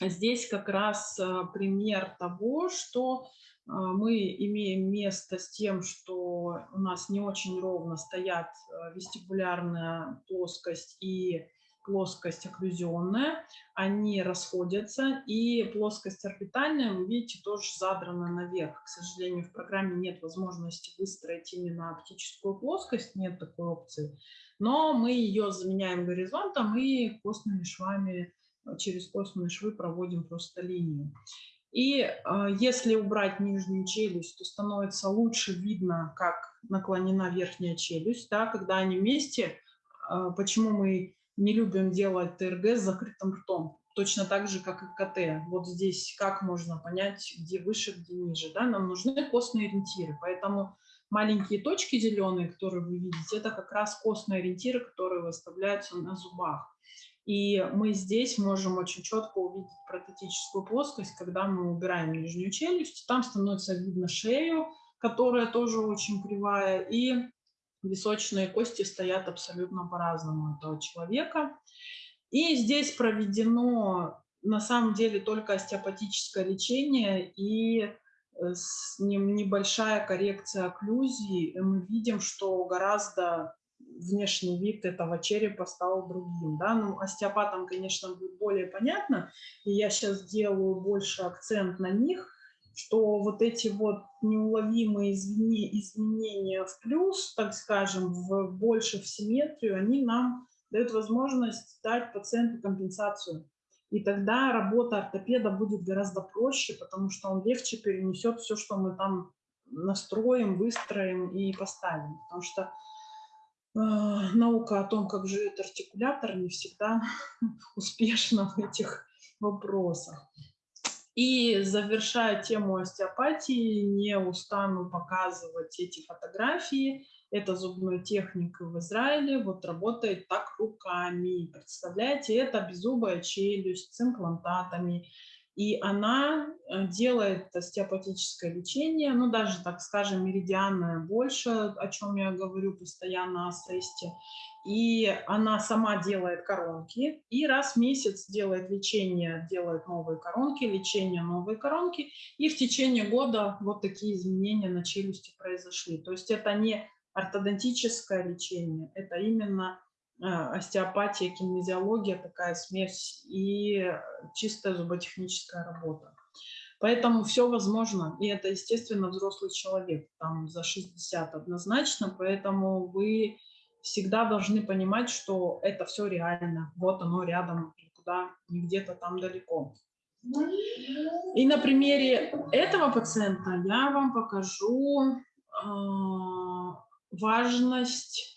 Здесь как раз э, пример того, что э, мы имеем место с тем, что у нас не очень ровно стоят э, вестибулярная плоскость и плоскость окклюзионная, они расходятся, и плоскость орбитальная, вы видите, тоже задрана наверх. К сожалению, в программе нет возможности выстроить именно оптическую плоскость, нет такой опции, но мы ее заменяем горизонтом и костными швами, через костные швы проводим просто линию. И э, если убрать нижнюю челюсть, то становится лучше видно, как наклонена верхняя челюсть, да, когда они вместе. Э, почему мы не любим делать ТРГ с закрытым ртом, точно так же, как и КТ. Вот здесь как можно понять, где выше, где ниже. Да? Нам нужны костные ориентиры, поэтому маленькие точки зеленые, которые вы видите, это как раз костные ориентиры, которые выставляются на зубах. И мы здесь можем очень четко увидеть протетическую плоскость, когда мы убираем нижнюю челюсть. Там становится видно шею, которая тоже очень кривая, и височные кости стоят абсолютно по-разному этого человека. И здесь проведено на самом деле только остеопатическое лечение и э, небольшая коррекция окклюзии. Мы видим, что гораздо внешний вид этого черепа стал другим. Да? Ну, остеопатам, конечно, будет более понятно, и я сейчас делаю больше акцент на них, что вот эти вот неуловимые изменения в плюс, так скажем, в больше в симметрию, они нам дают возможность дать пациенту компенсацию. И тогда работа ортопеда будет гораздо проще, потому что он легче перенесет все, что мы там настроим, выстроим и поставим. Потому что наука о том, как живет артикулятор, не всегда успешна в этих вопросах. И завершая тему остеопатии, не устану показывать эти фотографии. Это зубной техник в Израиле, вот работает так руками. Представляете, это беззубая челюсть с имплантатами. И она э, делает остеопатическое лечение, ну даже, так скажем, меридианное больше, о чем я говорю постоянно о сесте и она сама делает коронки, и раз в месяц делает лечение, делает новые коронки, лечение, новые коронки, и в течение года вот такие изменения на челюсти произошли. То есть это не ортодонтическое лечение, это именно остеопатия, кинезиология, такая смесь и чистая зуботехническая работа. Поэтому все возможно, и это, естественно, взрослый человек, там за 60 однозначно, поэтому вы всегда должны понимать, что это все реально. Вот оно рядом, никуда, не где-то там далеко. И на примере этого пациента я вам покажу э, важность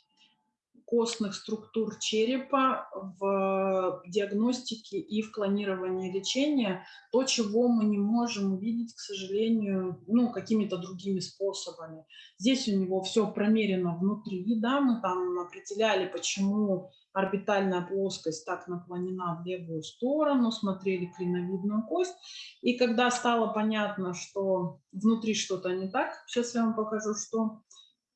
костных структур черепа в диагностике и в клонировании лечения, то, чего мы не можем увидеть, к сожалению, ну, какими-то другими способами. Здесь у него все промерено внутри, да, мы там определяли, почему орбитальная плоскость так наклонена в левую сторону, смотрели клиновидную кость. И когда стало понятно, что внутри что-то не так, сейчас я вам покажу, что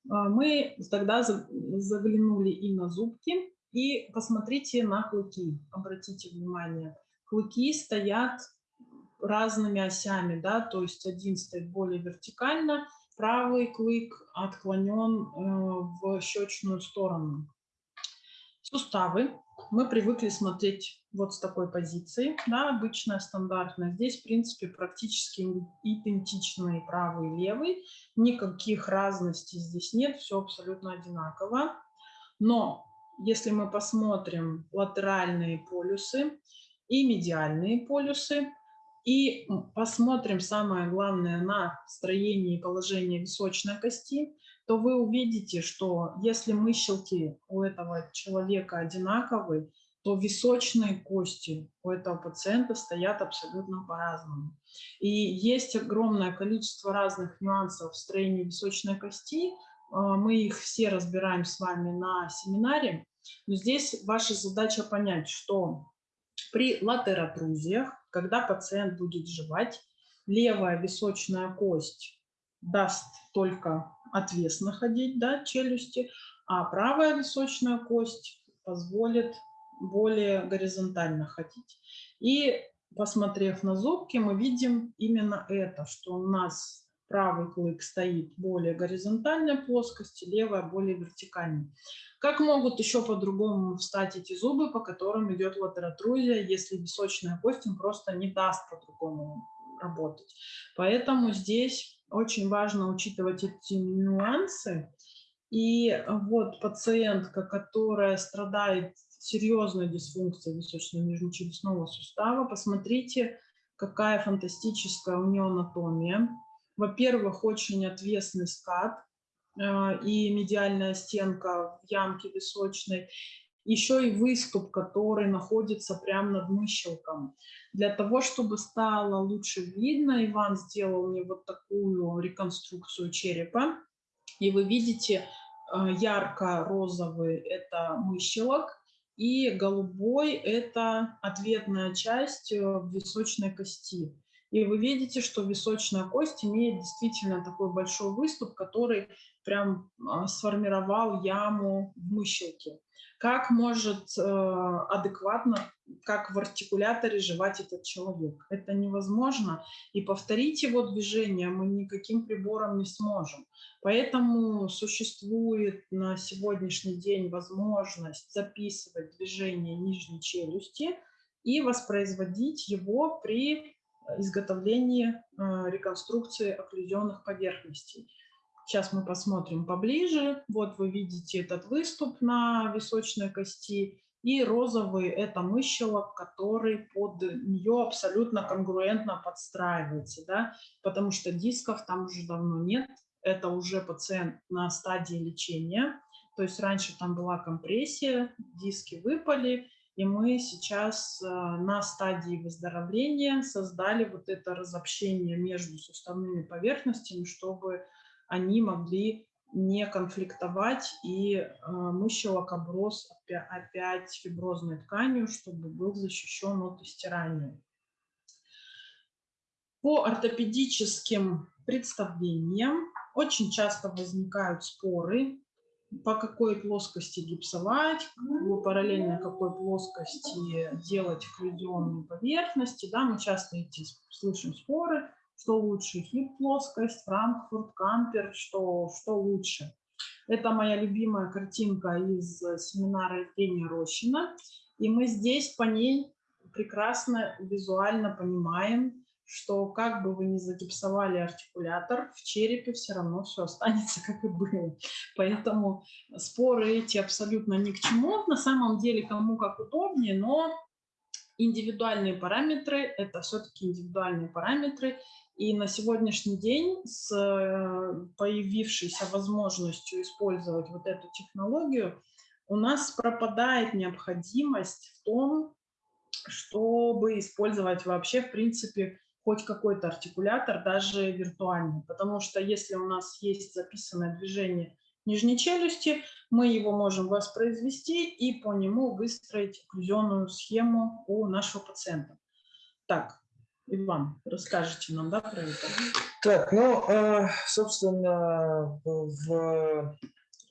мы тогда заглянули и на зубки, и посмотрите на клыки, обратите внимание. Клыки стоят разными осями, да, то есть один стоит более вертикально, правый клык отклонен э, в щечную сторону. Суставы мы привыкли смотреть вот с такой позиции, да, обычная, стандартная. Здесь, в принципе, практически идентичные правый и левый, никаких разностей здесь нет, все абсолютно одинаково. Но если мы посмотрим латеральные полюсы и медиальные полюсы, и посмотрим, самое главное, на строение и положение височной кости, то вы увидите, что если мыщелки у этого человека одинаковые, то височные кости у этого пациента стоят абсолютно по-разному. И есть огромное количество разных нюансов в строении височной кости. А, мы их все разбираем с вами на семинаре. Но здесь ваша задача понять, что при латеротрузиях, когда пациент будет жевать, левая височная кость даст только отвесно ходить, да, челюсти, а правая височная кость позволит более горизонтально ходить. И посмотрев на зубки, мы видим именно это, что у нас правый клык стоит более горизонтальной плоскости, левая более вертикальной. Как могут еще по-другому встать эти зубы, по которым идет латеротрузия, если височная кость им просто не даст по-другому работать. Поэтому здесь очень важно учитывать эти нюансы. И вот пациентка, которая страдает серьезной дисфункцией височно-нижнечелюстного сустава, посмотрите, какая фантастическая у нее анатомия. Во-первых, очень отвесный скат э, и медиальная стенка в ямке височной еще и выступ, который находится прямо над мыщелком. Для того, чтобы стало лучше видно, Иван сделал мне вот такую реконструкцию черепа. И вы видите, э, ярко-розовый – это мыщелок, и голубой – это ответная часть э, височной кости. И вы видите, что височная кость имеет действительно такой большой выступ, который прям а, сформировал яму в мыщелке как может э, адекватно, как в артикуляторе жевать этот человек. Это невозможно. И повторить его движение мы никаким прибором не сможем. Поэтому существует на сегодняшний день возможность записывать движение нижней челюсти и воспроизводить его при изготовлении э, реконструкции окклюзионных поверхностей. Сейчас мы посмотрим поближе. Вот вы видите этот выступ на височной кости. И розовый – это мыщелок, который под нее абсолютно конгруентно подстраивается, да? потому что дисков там уже давно нет. Это уже пациент на стадии лечения. То есть раньше там была компрессия, диски выпали, и мы сейчас э, на стадии выздоровления создали вот это разобщение между суставными поверхностями, чтобы они могли не конфликтовать, и э, мыщелок оброс опять фиброзной тканью, чтобы был защищен от истирания. По ортопедическим представлениям очень часто возникают споры, по какой плоскости гипсовать, параллельно какой плоскости делать окклюзионные поверхности. Да, мы часто эти слышим споры что лучше, хип-плоскость, Франкфурт, Кампер, что, что лучше. Это моя любимая картинка из семинара Евгения Рощина. И мы здесь по ней прекрасно визуально понимаем, что как бы вы ни загипсовали артикулятор, в черепе все равно все останется, как и было. Поэтому споры эти абсолютно ни к чему. На самом деле, кому как удобнее, но индивидуальные параметры – это все-таки индивидуальные параметры, и на сегодняшний день с э, появившейся возможностью использовать вот эту технологию у нас пропадает необходимость в том, чтобы использовать вообще, в принципе, хоть какой-то артикулятор, даже виртуальный. Потому что если у нас есть записанное движение нижней челюсти, мы его можем воспроизвести и по нему выстроить окклюзионную схему у нашего пациента. Так, Иван, расскажите нам, да, про это? Так, ну, э, собственно, в,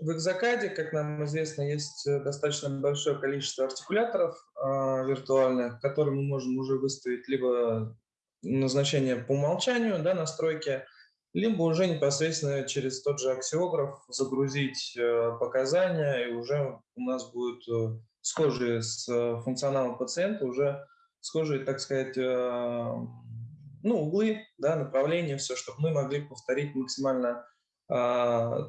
в Экзакаде, как нам известно, есть достаточно большое количество артикуляторов э, виртуальных, которые мы можем уже выставить либо назначение по умолчанию, да, настройки, либо уже непосредственно через тот же аксиограф загрузить э, показания, и уже у нас будет схожие с функционалом пациента уже схожие, так сказать, э, ну, углы, да, направления, все, чтобы мы могли повторить максимально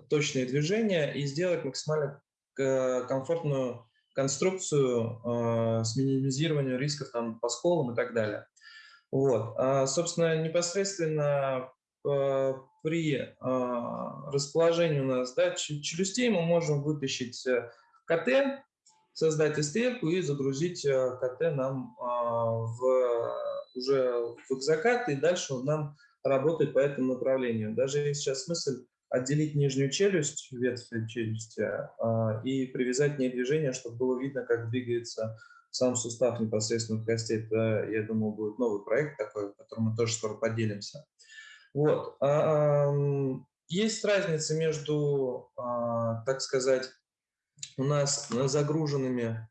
точные движения и сделать максимально э, комфортную конструкцию а, с минимизированием рисков там, по сколам и так далее. Вот. А, собственно, непосредственно при расположении у нас да, челюстей мы можем вытащить э, КТ, создать стрелку и загрузить э, КТ нам а, в, уже в экзокат, и дальше он нам работает по этому направлению. Даже есть сейчас смысл отделить нижнюю челюсть, ветвь челюсти, а, и привязать к ней движение, чтобы было видно, как двигается сам сустав непосредственно в кости. Это, я думаю, будет новый проект такой, в котором мы тоже скоро поделимся. Вот. есть разница между, а, так сказать, у нас загруженными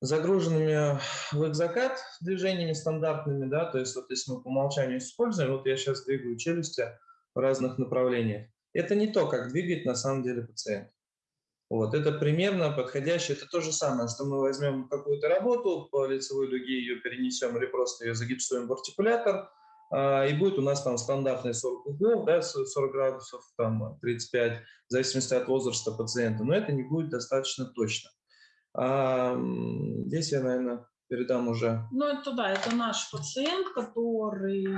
загруженными в экзокат движениями стандартными, да, то есть вот если мы по умолчанию используем, вот я сейчас двигаю челюсти в разных направлениях, это не то, как двигает на самом деле пациент. Вот, это примерно подходящее, это то же самое, что мы возьмем какую-то работу, по лицевой дуге ее перенесем или просто ее загипсуем в артикулятор, а, и будет у нас там стандартные 40 углов, да, 40 градусов, там 35, в зависимости от возраста пациента, но это не будет достаточно точно. А, здесь я, наверное, передам уже. Ну, это да, это наш пациент, который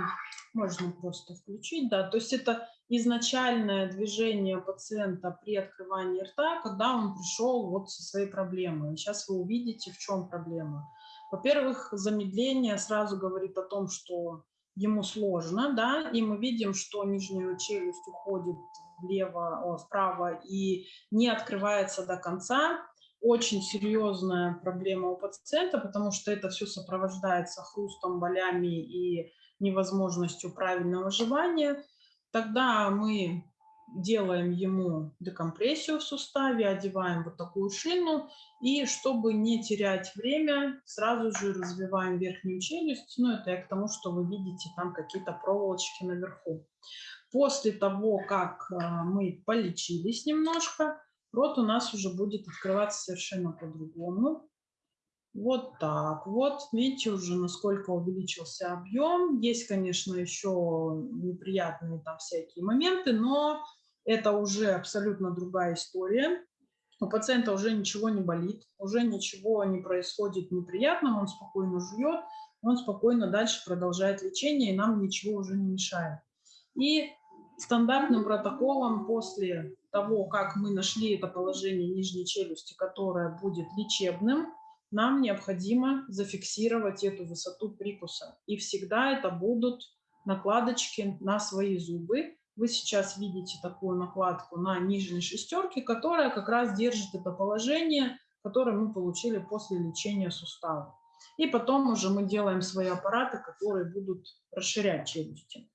можно просто включить, да, то есть это изначальное движение пациента при открывании рта, когда он пришел вот со своей проблемой. Сейчас вы увидите, в чем проблема. Во-первых, замедление сразу говорит о том, что ему сложно, да, и мы видим, что нижняя челюсть уходит влево, вправо и не открывается до конца, очень серьезная проблема у пациента, потому что это все сопровождается хрустом, болями и невозможностью правильного жевания. Тогда мы делаем ему декомпрессию в суставе, одеваем вот такую шину, и чтобы не терять время, сразу же развиваем верхнюю челюсть. Ну, это я к тому, что вы видите там какие-то проволочки наверху. После того, как э, мы полечились немножко, рот у нас уже будет открываться совершенно по-другому. Вот так вот. Видите уже, насколько увеличился объем. Есть, конечно, еще неприятные там всякие моменты, но это уже абсолютно другая история. У пациента уже ничего не болит, уже ничего не происходит неприятного, он спокойно жует, он спокойно дальше продолжает лечение, и нам ничего уже не мешает. И стандартным протоколом после того, как мы нашли это положение нижней челюсти, которое будет лечебным, нам необходимо зафиксировать эту высоту прикуса. И всегда это будут накладочки на свои зубы. Вы сейчас видите такую накладку на нижней шестерке, которая как раз держит это положение, которое мы получили после лечения сустава. И потом уже мы делаем свои аппараты, которые будут расширять челюсти.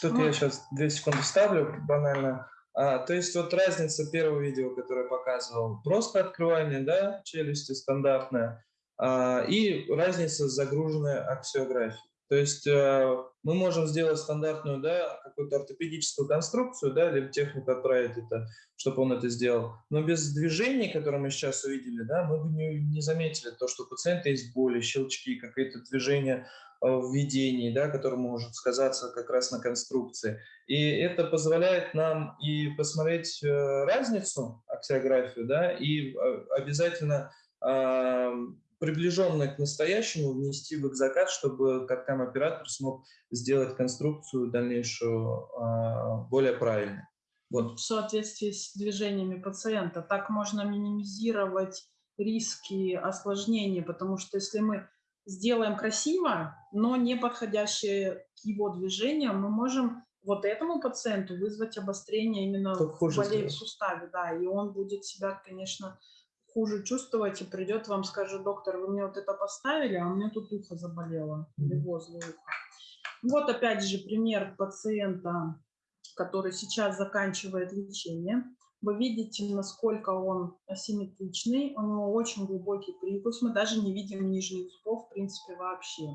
Тут вот. я сейчас две секунды ставлю банально. А, то есть вот разница первого видео, которое показывал, просто открывание да, челюсти стандартная, а, и разница с загруженной аксиографией. То есть э, мы можем сделать стандартную, да, какую-то ортопедическую конструкцию, да, или технику отправить это, чтобы он это сделал. Но без движений, которые мы сейчас увидели, да, мы бы не, не заметили то, что у пациента есть боли, щелчки, какие-то движения Э, введении, да, который может сказаться как раз на конструкции. И это позволяет нам и посмотреть э, разницу, аксиографию, да, и обязательно приближенное к настоящему внести в экзокат, чтобы каткам оператор смог сделать конструкцию дальнейшую э, более правильной. Вот. В соответствии с движениями пациента. Так можно минимизировать риски осложнений, потому что если мы сделаем красиво, но не подходящее к его движениям, мы можем вот этому пациенту вызвать обострение именно в болей в суставе, да, и он будет себя, конечно, хуже чувствовать и придет вам, скажет, доктор, вы мне вот это поставили, а у меня тут ухо заболело, или возле уха. Вот опять же пример пациента, который сейчас заканчивает лечение. Вы видите, насколько он асимметричный, у него очень глубокий прикус, мы даже не видим нижних зубов, в принципе, вообще.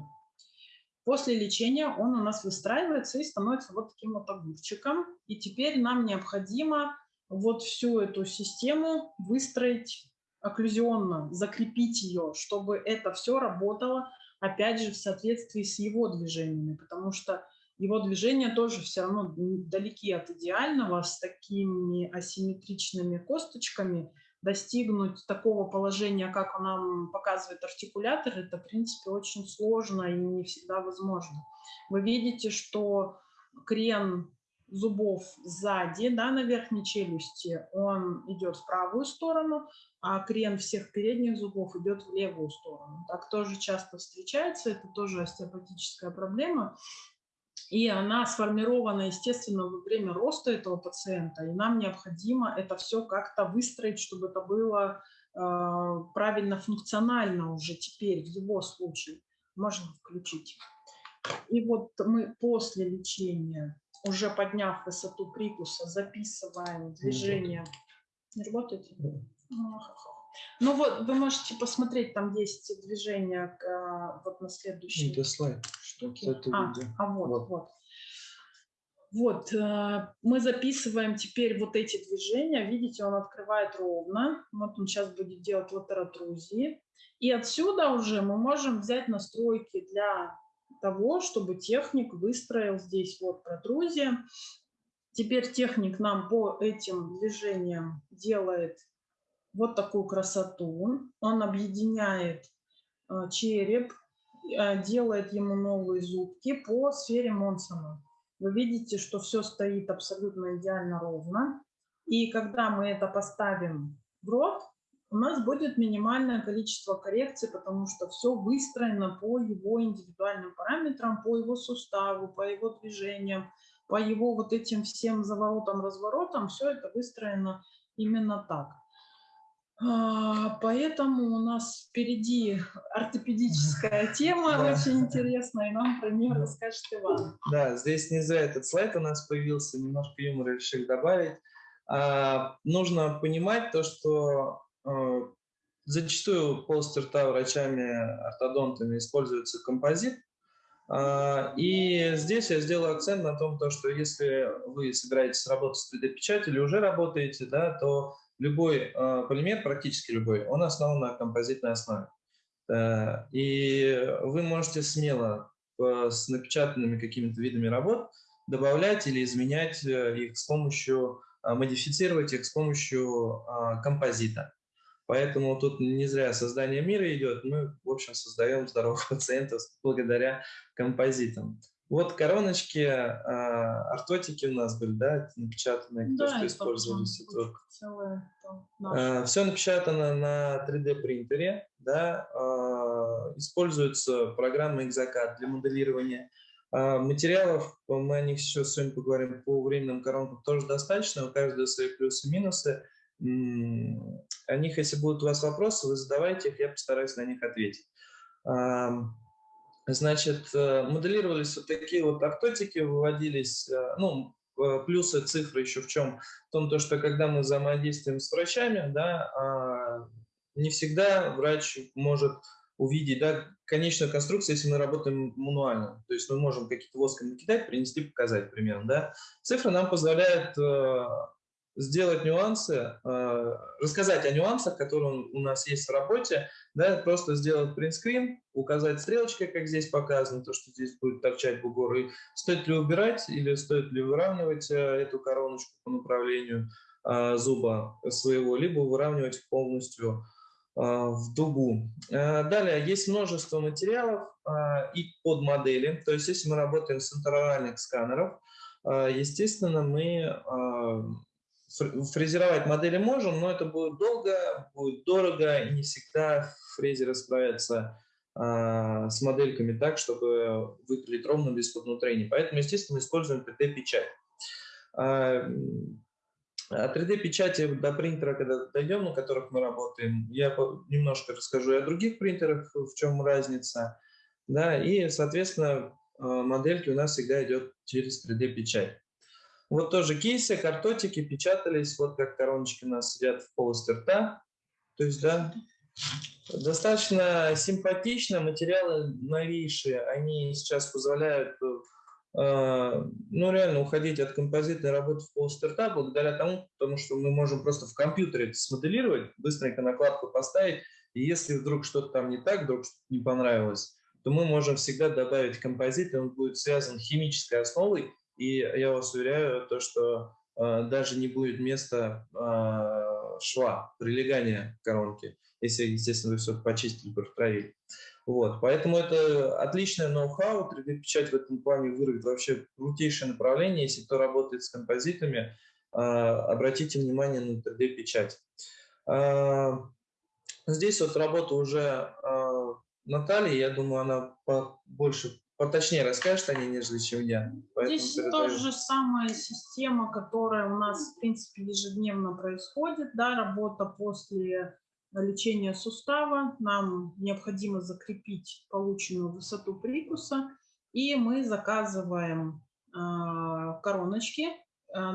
После лечения он у нас выстраивается и становится вот таким вот огурчиком. И теперь нам необходимо вот всю эту систему выстроить окклюзионно, закрепить ее, чтобы это все работало, опять же, в соответствии с его движениями, потому что его движения тоже все равно далеки от идеального, с такими асимметричными косточками достигнуть такого положения, как нам показывает артикулятор, это, в принципе, очень сложно и не всегда возможно. Вы видите, что крен зубов сзади, да, на верхней челюсти, он идет в правую сторону, а крен всех передних зубов идет в левую сторону. Так тоже часто встречается, это тоже остеопатическая проблема и она сформирована, естественно, во время роста этого пациента, и нам необходимо это все как-то выстроить, чтобы это было э, правильно функционально уже теперь, в его случае. Можно включить. И вот мы после лечения уже подняв высоту прикуса, записываем движение. Не работает? Ну, вот, вы можете посмотреть, там есть движение к, вот на следующей Это слайд. штуке. это а, а вот, Вот. вот. Вот, э, мы записываем теперь вот эти движения. Видите, он открывает ровно. Вот он сейчас будет делать латеротрузии. И отсюда уже мы можем взять настройки для того, чтобы техник выстроил здесь вот протрузия. Теперь техник нам по этим движениям делает вот такую красоту. Он объединяет э, череп, э, делает ему новые зубки по сфере Монсона. Вы видите, что все стоит абсолютно идеально ровно. И когда мы это поставим в рот, у нас будет минимальное количество коррекций, потому что все выстроено по его индивидуальным параметрам, по его суставу, по его движениям, по его вот этим всем заворотам, разворотам. Все это выстроено именно так. А, Поэтому у нас впереди ортопедическая тема Да. очень интересная, и нам про нее расскажет Иван. Да, здесь не зря этот слайд у нас появился, немножко юмора решили добавить. А, нужно понимать то, что зачастую полости рта врачами-ортодонтами используется композит. А, и здесь я сделаю акцент на том, то, что если вы собираетесь работать с 3D-печатью или уже работаете, да, то любой э, полимер, практически любой, он основан на композитной основе. Э, и вы можете смело э, с напечатанными какими-то видами работ добавлять или изменять э, их с помощью, э, модифицировать их с помощью э, композита. Поэтому тут не зря создание мира идет. Мы, в общем, создаем здоровых пациентов благодаря композитам. Вот короночки, э, ортотики у нас были, да, напечатанные, то, что использовались. Это целое там наше. все напечатано на 3D принтере, да, э, используется программа Exocad для моделирования. Э, Материалов, мы о них сейчас сегодня поговорим, по временным коронкам тоже достаточно, у каждого свои плюсы и минусы. О них, если будут у вас вопросы, вы задавайте их, я постараюсь на них ответить. Значит, э, моделировались вот такие вот ортотики, выводились, э, ну, э, плюсы цифры еще в чем? В том, то, что когда мы взаимодействуем с врачами, да, а, не всегда врач может увидеть да, конечную конструкцию, если мы работаем мануально. То есть мы можем какие-то воском накидать, принести, показать примерно. Да. Цифры нам позволяют сделать нюансы, э, рассказать о нюансах, которые у нас есть в работе, да, просто сделать принтскрин, указать стрелочкой, как здесь показано, то, что здесь будет торчать бугор, и стоит ли убирать или стоит ли выравнивать э, эту короночку по направлению э, зуба своего, либо выравнивать полностью в дугу. Далее, есть множество материалов и под модели, то есть если мы работаем с интероральных сканеров, естественно, мы фрезеровать модели можем, но это будет долго, будет дорого, и не всегда фрезеры справятся а, с модельками так, чтобы выпилить ровно без поднутрений. Поэтому, естественно, используем 3D-печать. А, м, О 3D-печати до принтера, когда дойдем, на которых мы работаем, я немножко расскажу и о других принтерах, в чем разница. Да, и, соответственно, а, модельки у нас всегда идет через 3D-печать. Вот тоже кейсы, картотики печатались, вот как короночки у нас сидят в полости рта. То есть, да, достаточно симпатично, материалы новейшие, они сейчас позволяют, э, ну, реально уходить от композитной работы в полости рта благодаря тому, потому что мы можем просто в компьютере это смоделировать, быстренько накладку поставить, и если вдруг что-то там не так, вдруг что-то не понравилось, то мы можем всегда добавить композит, и он будет связан химической основой, и я вас уверяю, то, что э, даже не будет места э, шва, прилегания коронки, если, естественно, вы все почистили, протравили. Вот, поэтому это отличное ноу-хау, 3D-печать в этом плане вырвет вообще крутейшее направление. Если кто работает с композитами, э, обратите внимание на 3D-печать. Э, здесь вот работа уже э, Натальи, я думаю, она больше поточнее расскажет о ней, нежели чем я. Поэтому Здесь передаю. та же самая система, которая у нас, в принципе, ежедневно происходит, да, работа после лечения сустава. Нам необходимо закрепить полученную высоту прикуса, и мы заказываем короночки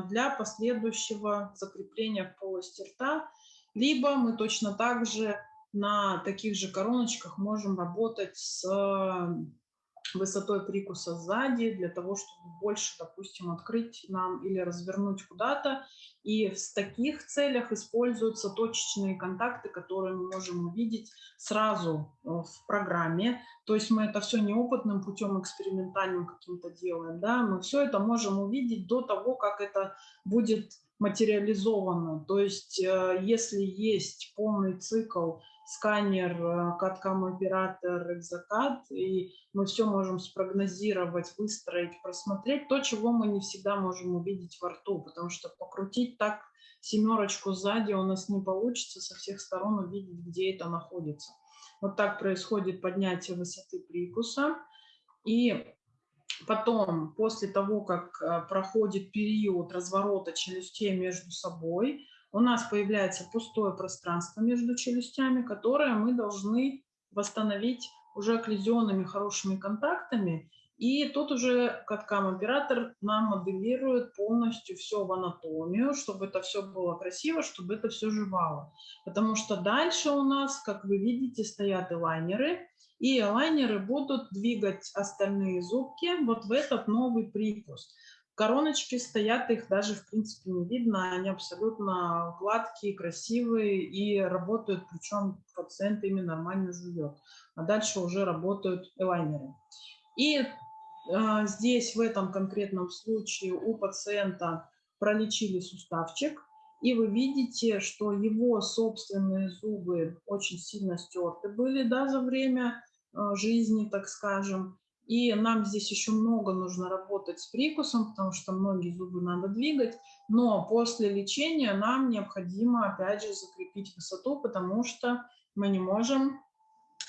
для последующего закрепления в полости рта, либо мы точно так же на таких же короночках можем работать с высотой прикуса сзади для того, чтобы больше, допустим, открыть нам или развернуть куда-то. И в таких целях используются точечные контакты, которые мы можем увидеть сразу э, в программе. То есть мы это все неопытным путем, экспериментальным каким-то делаем. Да? Мы все это можем увидеть до того, как это будет материализовано. То есть э, если есть полный цикл сканер, э, каткам оператор, экзокад, и мы все можем спрогнозировать, выстроить, просмотреть, то, чего мы не всегда можем увидеть во рту, потому что покрутить так семерочку сзади у нас не получится со всех сторон увидеть, где это находится. Вот так происходит поднятие высоты прикуса. И потом, после того, как э, проходит период разворота челюстей между собой, у нас появляется пустое пространство между челюстями, которое мы должны восстановить уже окклюзионными хорошими контактами. И тут уже каткам-оператор нам моделирует полностью все в анатомию, чтобы это все было красиво, чтобы это все жевало. Потому что дальше у нас, как вы видите, стоят элайнеры, и элайнеры будут двигать остальные зубки вот в этот новый прикус. Короночки стоят, их даже в принципе не видно, они абсолютно гладкие, красивые и работают, причем пациент ими нормально живет. А дальше уже работают элайнеры. И э, здесь в этом конкретном случае у пациента пролечили суставчик, и вы видите, что его собственные зубы очень сильно стерты были да, за время э, жизни, так скажем. И нам здесь еще много нужно работать с прикусом, потому что многие зубы надо двигать. Но после лечения нам необходимо, опять же, закрепить высоту, потому что мы не можем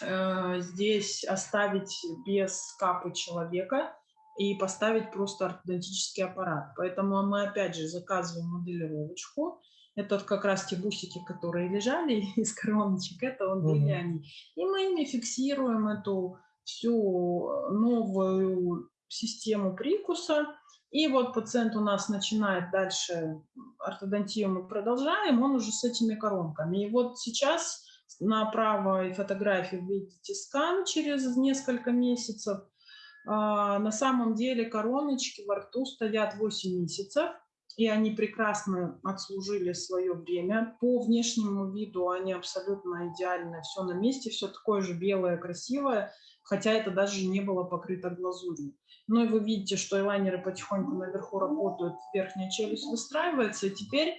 э, здесь оставить без капы человека и поставить просто ортодонтический аппарат. Поэтому мы, опять же, заказываем моделировочку. Это вот как раз те бусики, которые лежали из короночек, это вот были они. И мы ими фиксируем эту всю э, новую систему прикуса. И вот пациент у нас начинает дальше ортодонтию, мы продолжаем, он уже с этими коронками. И вот сейчас на правой фотографии видите скан через несколько месяцев. А, на самом деле короночки во рту стоят 8 месяцев, и они прекрасно отслужили свое время. По внешнему виду они абсолютно идеально, все на месте, все такое же белое, красивое хотя это даже не было покрыто глазурью. Ну и вы видите, что элайнеры потихоньку наверху работают, верхняя челюсть выстраивается, и теперь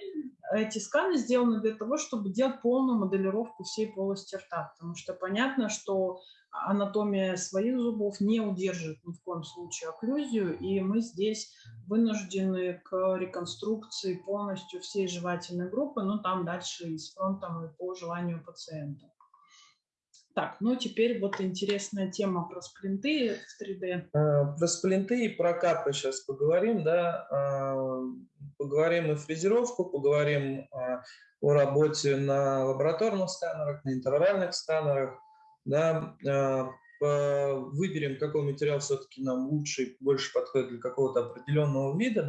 эти сканы сделаны для того, чтобы делать полную моделировку всей полости рта, потому что понятно, что анатомия своих зубов не удержит ни в коем случае окклюзию, и мы здесь вынуждены к реконструкции полностью всей жевательной группы, но там дальше и с фронтом, и по желанию пациента. Так, ну теперь вот интересная тема про сплинты в 3D. А, про сплинты и про капы сейчас поговорим, да. А, поговорим и фрезеровку, поговорим а, о работе на лабораторных сканерах, на интервальных сканерах, да. Выберем, какой материал все-таки нам лучше, больше подходит для какого-то определенного вида,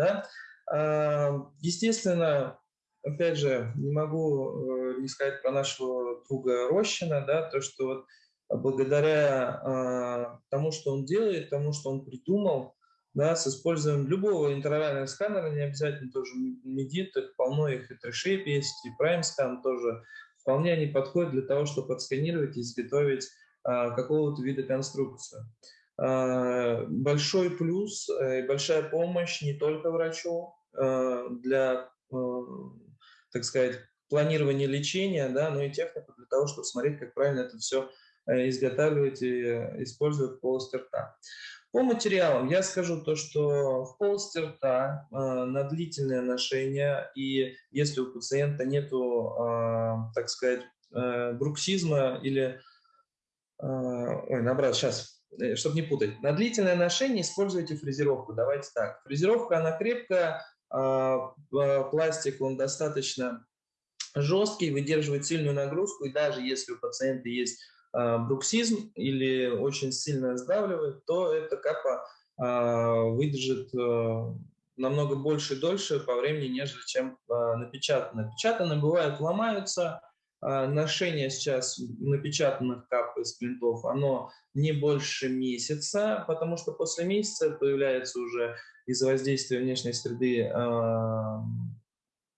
да. Естественно, опять же, не могу э, не сказать про нашего друга Рощина, да, то, что вот благодаря э, тому, что он делает, тому, что он придумал, да, с использованием любого интервального сканера, не обязательно тоже медит, полно, их и трешейп есть, и прайм-скан тоже, вполне они подходят для того, чтобы отсканировать и изготовить э, какого-то вида конструкцию. Э, большой плюс э, и большая помощь не только врачу э, для так сказать, планирование лечения, да, но и технику для того, чтобы смотреть, как правильно это все э, изготавливать и э, использовать в полости рта. По материалам я скажу то, что в полости рта э, на длительное ношение, и если у пациента нету, э, так сказать, э, бруксизма или, э, ой, наоборот, сейчас, э, чтобы не путать, на длительное ношение используйте фрезеровку, давайте так. Фрезеровка, она крепкая, пластик, он достаточно жесткий, выдерживает сильную нагрузку, и даже если у пациента есть бруксизм или очень сильно сдавливает, то эта капа выдержит намного больше и дольше по времени, нежели чем напечатанная. Напечатанные бывают ломаются, ношение сейчас напечатанных кап из плинтов, оно не больше месяца, потому что после месяца появляется уже из-за воздействия внешней среды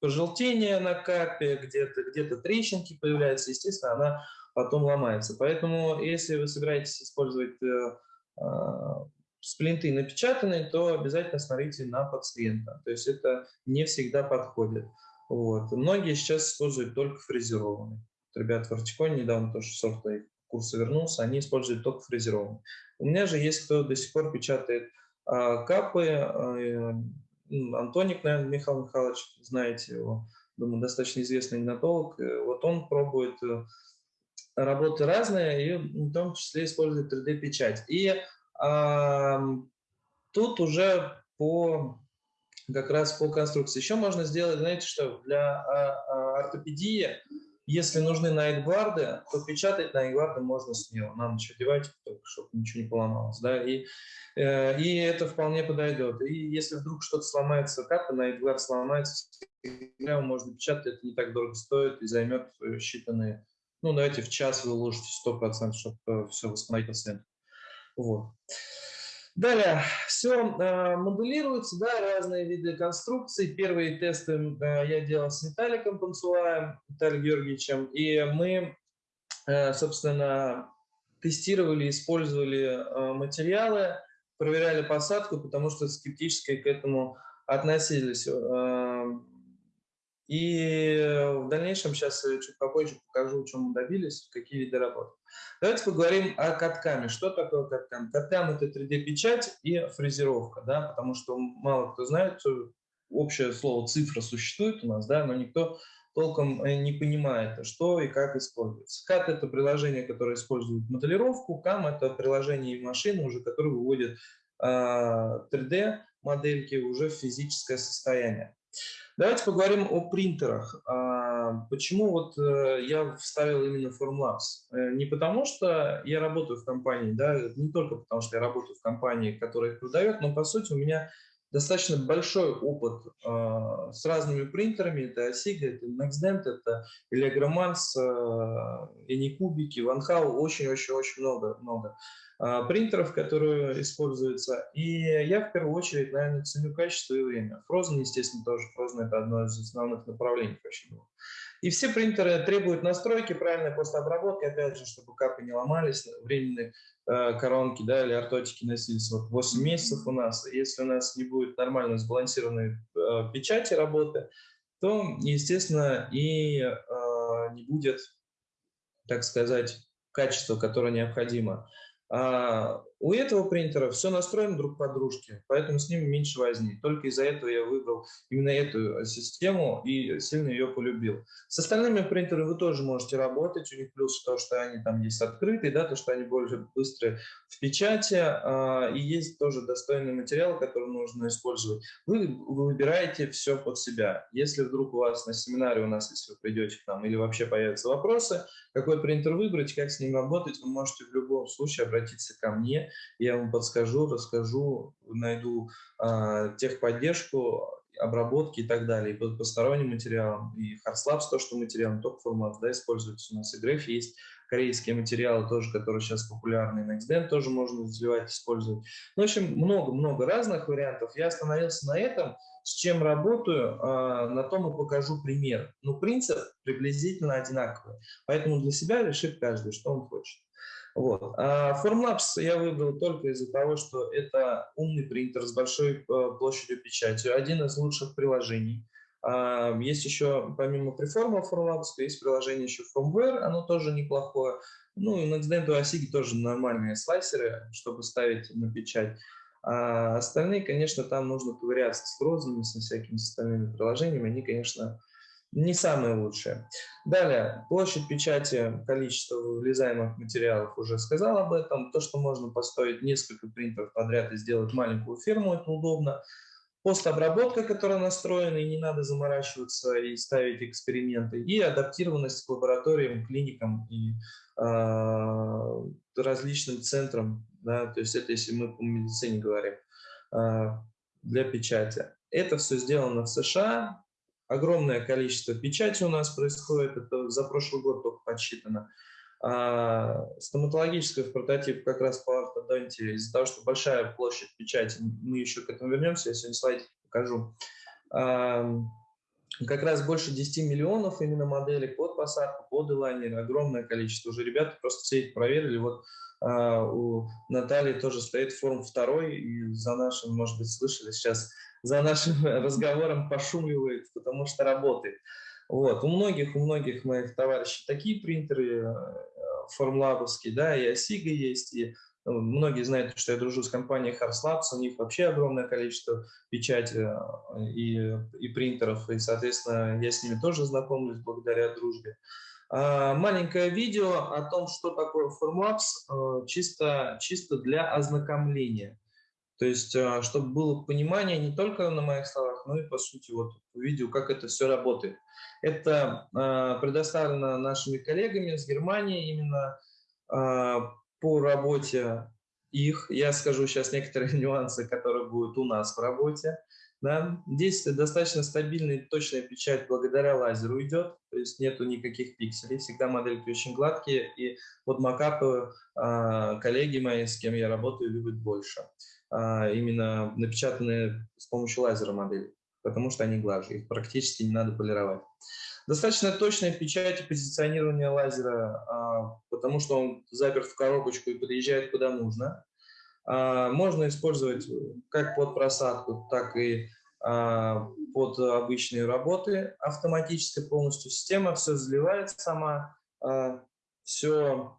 пожелтение на капе, где-то где, -то, трещинки появляются, естественно, она потом ломается. Поэтому, если вы собираетесь использовать э, э, сплинты напечатанные, то обязательно смотрите на пациента. То есть это не всегда подходит. Вот. Многие сейчас используют только фрезерованные. Ребята в Артиконе недавно тоже сорта курса вернулся, они используют только фрезерованные. У меня же есть кто до сих пор печатает э, капы, э, Антоник, наверное, Михаил Михайлович, знаете его, думаю, достаточно известный генатолог. Э, вот он пробует э, работы разные, и в том числе использует 3D-печать. И а, тут уже по как раз по конструкции. Еще можно сделать, знаете что, для а, а, ортопедии если нужны найкгварды, то печатать найкгварды можно смело. На ночь одевать, чтобы ничего не поломалось. Да? И, э, и это вполне подойдет. И если вдруг что-то сломается, капа, найкгвард сломается, его можно печатать, это не так дорого стоит и займет считанные, ну давайте в час вы уложите 100%, чтобы э, все восстановить пациента. Вот. Далее, все э, моделируется, да, разные виды конструкций. Первые тесты э, я делал с Виталиком Панцулаем, Виталием Георгиевичем, и мы, э, собственно, тестировали, использовали материалы, проверяли посадку, потому что скептически к этому относились. И в дальнейшем сейчас чуть попозже покажу, чем мы добились, какие виды работ. Давайте поговорим о каткаме. Что такое каткам? Каткам – это 3D-печать и фрезеровка, да, потому что мало кто знает, общее слово цифра существует у нас, да, но никто толком э, не понимает, что и как используется. CAD – это приложение, которое использует моделировку, CAM – это приложение и машины, уже которые выводят 3D-модельки а, уже в физическое состояние. Давайте поговорим о принтерах. А, почему вот э, я вставил именно Formlabs? Э, не потому, что я работаю в компании, да, не только потому, что я работаю в компании, которая их продает, но по сути у меня достаточно большой опыт э, с разными принтерами. Это Asiga, это NextDent, это Elegramans, э, Anycubики, OneHow, очень-очень-очень много, много э, принтеров, которые используются. И я в первую очередь, наверное, ценю качество и время. Frozen, естественно, тоже. Frozen – это одно из основных направлений вообще. И все принтеры требуют настройки, правильной постобработки, опять же, чтобы капы не ломались, временные э, коронки да, или ортотики носились вот 8 месяцев у нас. Если у нас не будет нормально сбалансированной э, печати работы, то, естественно, и э, не будет, так сказать, качества, которое необходимо. А у этого принтера все настроено друг по дружке, поэтому с ним меньше возни. Только из-за этого я выбрал именно эту систему и сильно ее полюбил. С остальными принтерами вы тоже можете работать. У них плюс то, что они там есть открытые, да, то, что они более быстрые в печати, а, и есть тоже достойный материал, который нужно использовать. Вы выбираете все под себя. Если вдруг у вас на семинаре у нас, если вы придете к нам, или вообще появятся вопросы, какой принтер выбрать, как с ним работать, вы можете в любом случае обратиться ко мне, я вам подскажу, расскажу, найду э, техподдержку, обработки и так далее, и по посторонним материалам, и HardSlabs, то, что материал, только формат, да, используется. У нас, и Graph есть, корейские материалы тоже, которые сейчас популярны, NextDent тоже можно заливать, использовать. Ну, в общем, много-много разных вариантов. Я остановился на этом, с чем работаю, э, на том и покажу пример. Ну, принцип приблизительно одинаковый, поэтому для себя решит каждый, что он хочет. Вот. А Formlabs я выбрал только из-за того, что это умный принтер с большой э, площадью печати, один из лучших приложений. Есть еще, помимо Preform Formlabs, есть приложение еще Firmware, оно тоже неплохое. Ну и NextDent и Asigi тоже нормальные слайсеры, чтобы ставить на печать. А остальные, конечно, там нужно ковыряться с розами, со всякими остальными приложениями. Они, конечно, не самые лучшие. Далее, площадь печати, количество вылезаемых материалов, уже сказал об этом. То, что можно построить несколько принтеров подряд и сделать маленькую фирму, это удобно. Постобработка, которая настроена, и не надо заморачиваться и ставить эксперименты. И адаптированность к лабораториям, клиникам и различным центрам, да, то есть это если мы по медицине говорим, для печати. Это все сделано в США, огромное количество печати у нас происходит, это за прошлый год только подсчитано. А стоматологическая в прототип как раз по ортодонтии, из-за того, что большая площадь печати, мы еще к этому вернемся, я сегодня слайд покажу. А, как раз больше 10 миллионов именно моделей под посадку, под элайнер, огромное количество. Уже ребята просто все их проверили. Вот а, у Натальи тоже стоит форм второй, и за нашим, может быть, слышали сейчас, за нашим разговором пошумливает, потому что работает. Вот. У многих, у многих моих товарищей такие принтеры э, формлабовские, да, и Осига есть, и ну, многие знают, что я дружу с компанией Harslabs, у них вообще огромное количество печати э, и, и принтеров, и, соответственно, я с ними тоже знакомлюсь благодаря дружбе. А, маленькое видео о том, что такое Formlabs, э, чисто, чисто для ознакомления. То есть, э, чтобы было понимание не только на моих словах, но и, по сути, вот видео, как это все работает. Это э, предоставлено нашими коллегами с Германии именно по работе их. Я скажу сейчас некоторые нюансы, которые будут у нас в работе. Да? Здесь достаточно стабильная и точная печать благодаря лазеру идет, то есть нету никаких пикселей, всегда модельки очень гладкие, и вот макапы э, коллеги мои, с кем я работаю, любят больше. Э, именно напечатанные с помощью лазера модели, потому что они глаже, их практически не надо полировать. Достаточно точная печать и позиционирование лазера, э, потому что он заперт в коробочку и подъезжает куда нужно. А, можно использовать как под просадку, так и а, под обычные работы. Автоматическая полностью система, все заливает сама, все,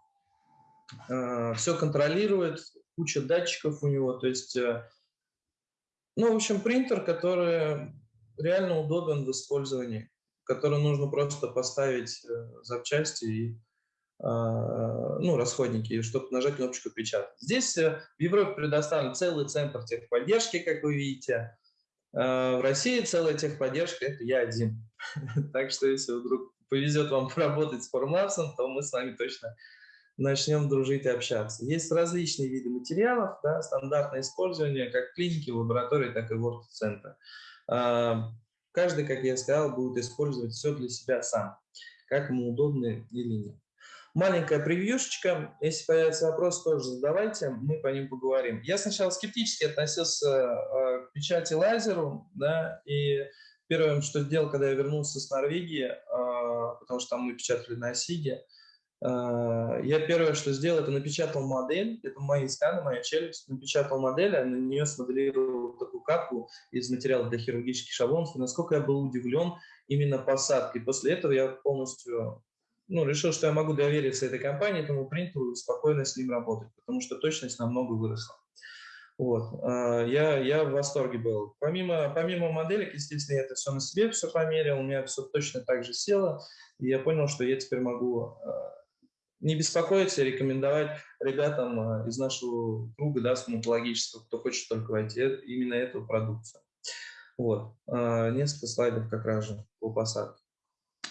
а, все контролирует, куча датчиков у него. То есть, э, ну, в общем, принтер, который реально удобен в использовании, который нужно просто поставить э, запчасти и а, ну, расходники, чтобы нажать кнопочку «Печатать». Здесь э, в Европе предоставлен целый центр техподдержки, как вы видите. А, в России целая техподдержка – это я один. Так что если вдруг повезет вам поработать с Formlabs, то мы с вами точно начнем дружить и общаться. Есть различные виды материалов, да, стандартное использование как в лаборатории, так и в оргцентре. А, каждый, как я сказал, будет использовать все для себя сам, как ему удобно или нет. Маленькая превьюшечка. Если появится вопрос, тоже задавайте, мы по ним поговорим. Я сначала скептически относился э, к печати лазеру, да, и первым, что сделал, когда я вернулся с Норвегии, э, потому что там мы печатали на Сиге, э, я первое, что сделал, это напечатал модель, это мои сканы, моя челюсть, напечатал модель, а на нее смоделировал такую капку из материала для хирургических шаблонов, и насколько я был удивлен именно посадкой. После этого я полностью ну, решил, что я могу довериться этой компании, этому принтеру спокойно с ним работать, потому что точность намного выросла. Вот. А, я, я в восторге был. Помимо, помимо моделек, естественно, я это все на себе все померил, у меня все точно так же село, и я понял, что я теперь могу а, не беспокоиться рекомендовать ребятам а, из нашего круга да, стоматологического, кто хочет только войти, э, именно эту продукцию. Вот. Несколько слайдов как раз же по посадке.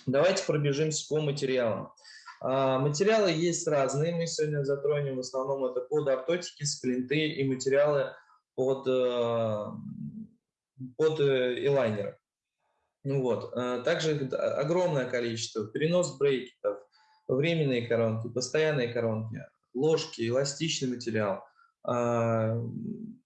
Давайте пробежимся по материалам. А, материалы есть разные, мы сегодня затронем в основном это под автотики, сплинты и материалы под, э, под э, элайнеры. Ну вот. Также огромное количество, перенос брекетов, временные коронки, постоянные коронки, ложки, эластичный материал, а,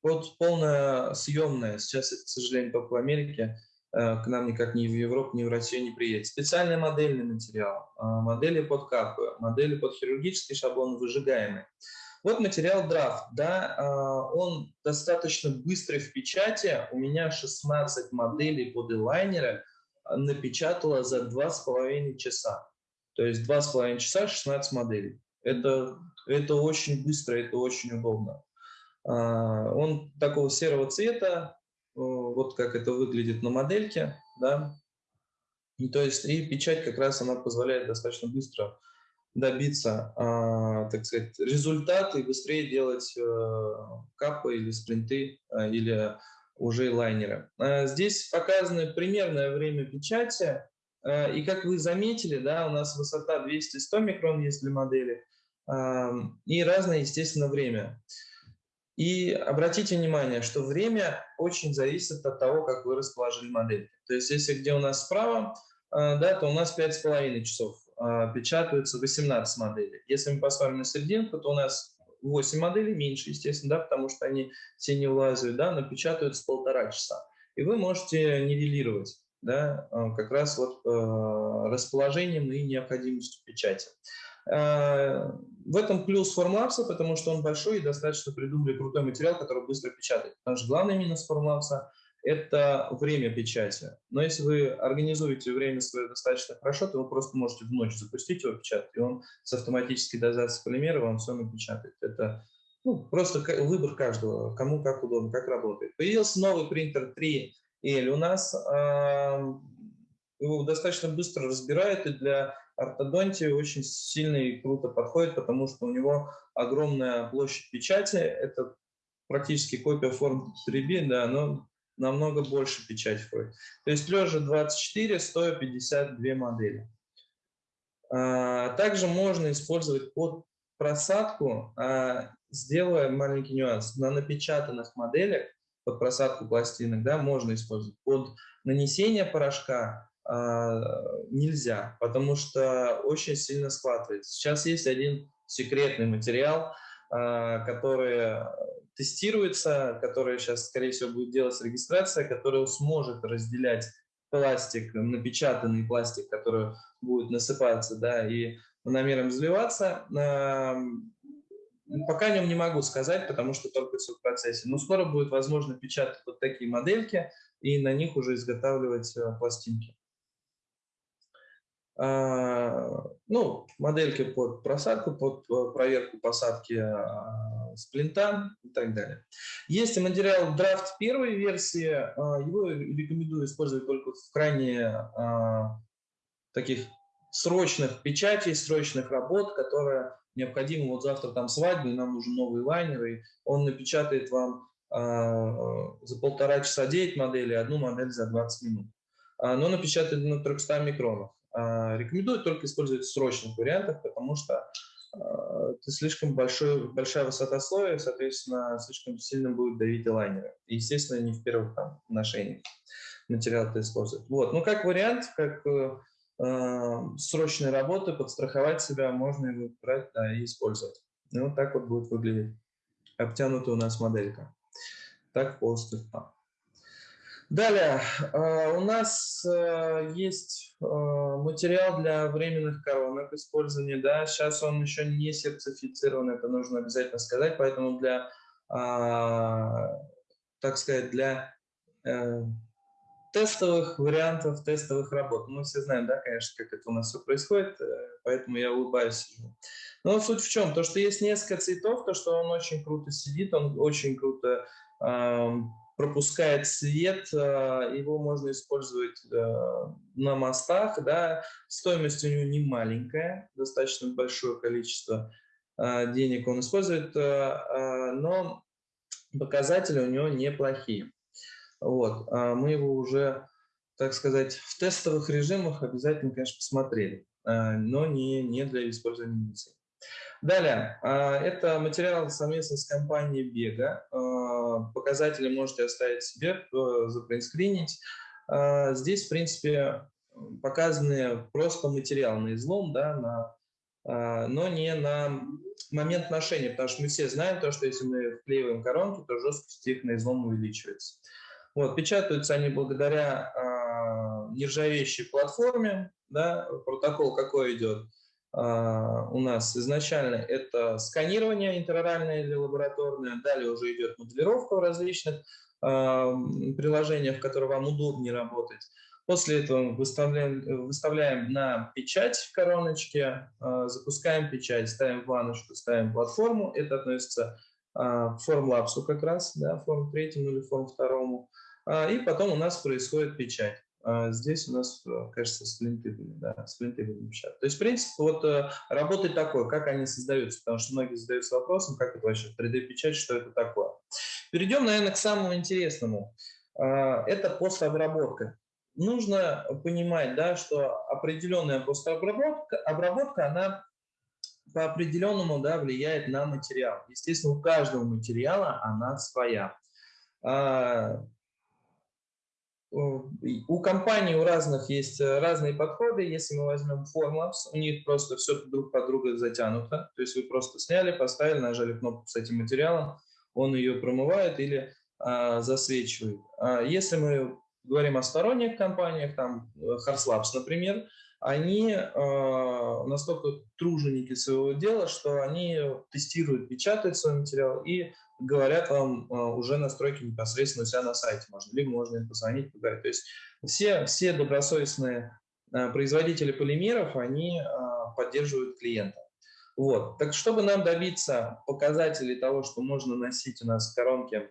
под полная съемная, сейчас это, к сожалению, только в Америке, Э, к нам никак ни в Европу, ни в Россию не приедет. Специальный модельный материал, э, модели под капы, модели под хирургический шаблон выжигаемый. Вот материал драфт, да, э, он достаточно быстрый в печати. У меня 16 моделей под элайнеры напечатала за 2,5 часа. То есть 2,5 часа 16 моделей. Это, это очень быстро, это очень удобно. Он такого серого цвета, Э, вот как это выглядит на модельке, да, и, то есть и печать как раз она позволяет достаточно быстро добиться, э, так сказать, результата и быстрее делать э, капы или спринты э, или уже лайнеры. Э, здесь показано примерное время печати, и как вы заметили, да, у нас высота 200-100 микрон есть для модели, и разное, естественно, время. И обратите внимание, что время очень зависит от того, как вы расположили модель. То есть если где у нас справа, да, то у нас 5,5 часов печатаются 18 моделей. Если мы посмотрим на серединку, то у нас 8 моделей, меньше, естественно, да, потому что они все не влазят, да, но печатаются полтора часа. И вы можете нивелировать, да, а, как раз вот э, расположением и необходимостью печати. Э, в этом плюс Formlabs, потому что он большой и достаточно придумали крутой материал, который быстро печатает. Потому что главный минус Formlabs это время печати. Но если вы организуете время свое достаточно хорошо, то вы просто можете в ночь запустить его печатать, и он с автоматической дозацией полимера вам все напечатает. Это ну, просто выбор каждого, кому как удобно, как работает. Появился новый принтер 3L у нас. Его достаточно быстро разбирает, и для ортодонтии очень сильно и круто подходит, потому что у него огромная площадь печати. Это практически копия форм 3B, да, но намного больше печать входит. То есть лежа 24, стоя 52 модели. А, также можно использовать под просадку, а, сделая маленький нюанс, на напечатанных моделях под просадку пластинок да, можно использовать. Под нанесение порошка а, нельзя, потому что очень сильно схватывается. Сейчас есть один секретный материал, который тестируется, которая сейчас, скорее всего, будет делать регистрация, которая сможет разделять пластик, напечатанный пластик, который будет насыпаться, да, и намером заливаться. Пока о нем не могу сказать, потому что только все в процессе. Но скоро будет возможно печатать вот такие модельки и на них уже изготавливать э, пластинки. А, ну, модельки под просадку, под э, проверку посадки а, сплинта и так далее. Есть материал драфт первой версии, а, его рекомендую использовать только в крайне таких срочных печатей, срочных работ, которые необходимы. Вот завтра там свадьба, и нам нужен новый лайнер, и он напечатает вам за полтора часа 9 моделей, одну модель за 20 минут. Но напечатает на 300 микронах. А, рекомендую только использовать в срочных вариантах, потому что а, это слишком большой, большая высота слоя, соответственно, слишком сильно будет давить лайнеры. И, естественно, не в первых там, ношениях материал это использовать. Вот. Ну, как вариант, как э, срочной работы, подстраховать себя, можно его брать да, и использовать. И вот так вот будет выглядеть обтянутая у нас моделька. Так полностью там. Далее, а, у нас э, есть э, материал для временных коронок использования. Да? Сейчас он еще не сертифицирован, это нужно обязательно сказать, поэтому для, так сказать, для э, тестовых вариантов, тестовых работ. Мы все знаем, да, конечно, как это у нас все происходит, поэтому я улыбаюсь. Но суть в чем? То, что есть несколько цветов, то, что он очень круто сидит, он очень круто пропускает свет, э, его можно использовать э, на мостах, да, стоимость у него не маленькая, достаточно большое количество э, денег он использует, но показатели у него неплохие. Вот, а мы его уже, так сказать, в тестовых режимах обязательно, конечно, посмотрели, но не, не для использования медицины. Далее, а, это материал совместно с компанией Бега. А, показатели можете оставить себе, запринскринить. А, здесь, в принципе, показаны просто материал на излом, да, на, но не на момент ношения, потому что мы все знаем то, что если мы вклеиваем коронки, то жесткость их на излом увеличивается. Вот, печатаются они благодаря нержавеющей платформе, да, протокол какой идет – а, у нас изначально это сканирование интероральное или лабораторное, далее уже идет моделировка в различных а, приложениях, в которых вам удобнее работать. После этого выставляем, выставляем на печать в короночке, а, запускаем печать, ставим планочку, ставим платформу. Это относится к формлапсу как раз, да, форм третьему или форм второму. И потом у нас происходит печать. А здесь у нас, э, кажется, сплинты были, да, сплинты были печатать. То есть, в принципе, вот э, работает такое, как они создаются, потому что многие задаются вопросом, как это вообще 3D-печать, что это такое. Перейдем, наверное, к самому интересному. А, это постобработка. нужно понимать, да, что определенная постобработка, обработка, она по определенному да, влияет на материал. Естественно, у каждого материала она своя. А, у компаний у разных есть э, разные подходы. Если мы возьмем Formlabs, у них просто все друг под друга затянуто. То есть вы просто сняли, поставили, нажали кнопку с этим материалом, он ее промывает или а, засвечивает. А если мы говорим о сторонних компаниях, там Harslabs, э, например, они э, настолько труженики своего дела, что они тестируют, печатают свой материал и говорят вам э, уже настройки непосредственно у себя на сайте можно, либо можно им позвонить, поговорить. То есть все, все добросовестные э, производители полимеров, они э, поддерживают клиента. Вот. Так чтобы нам добиться показателей того, что можно носить у нас коронки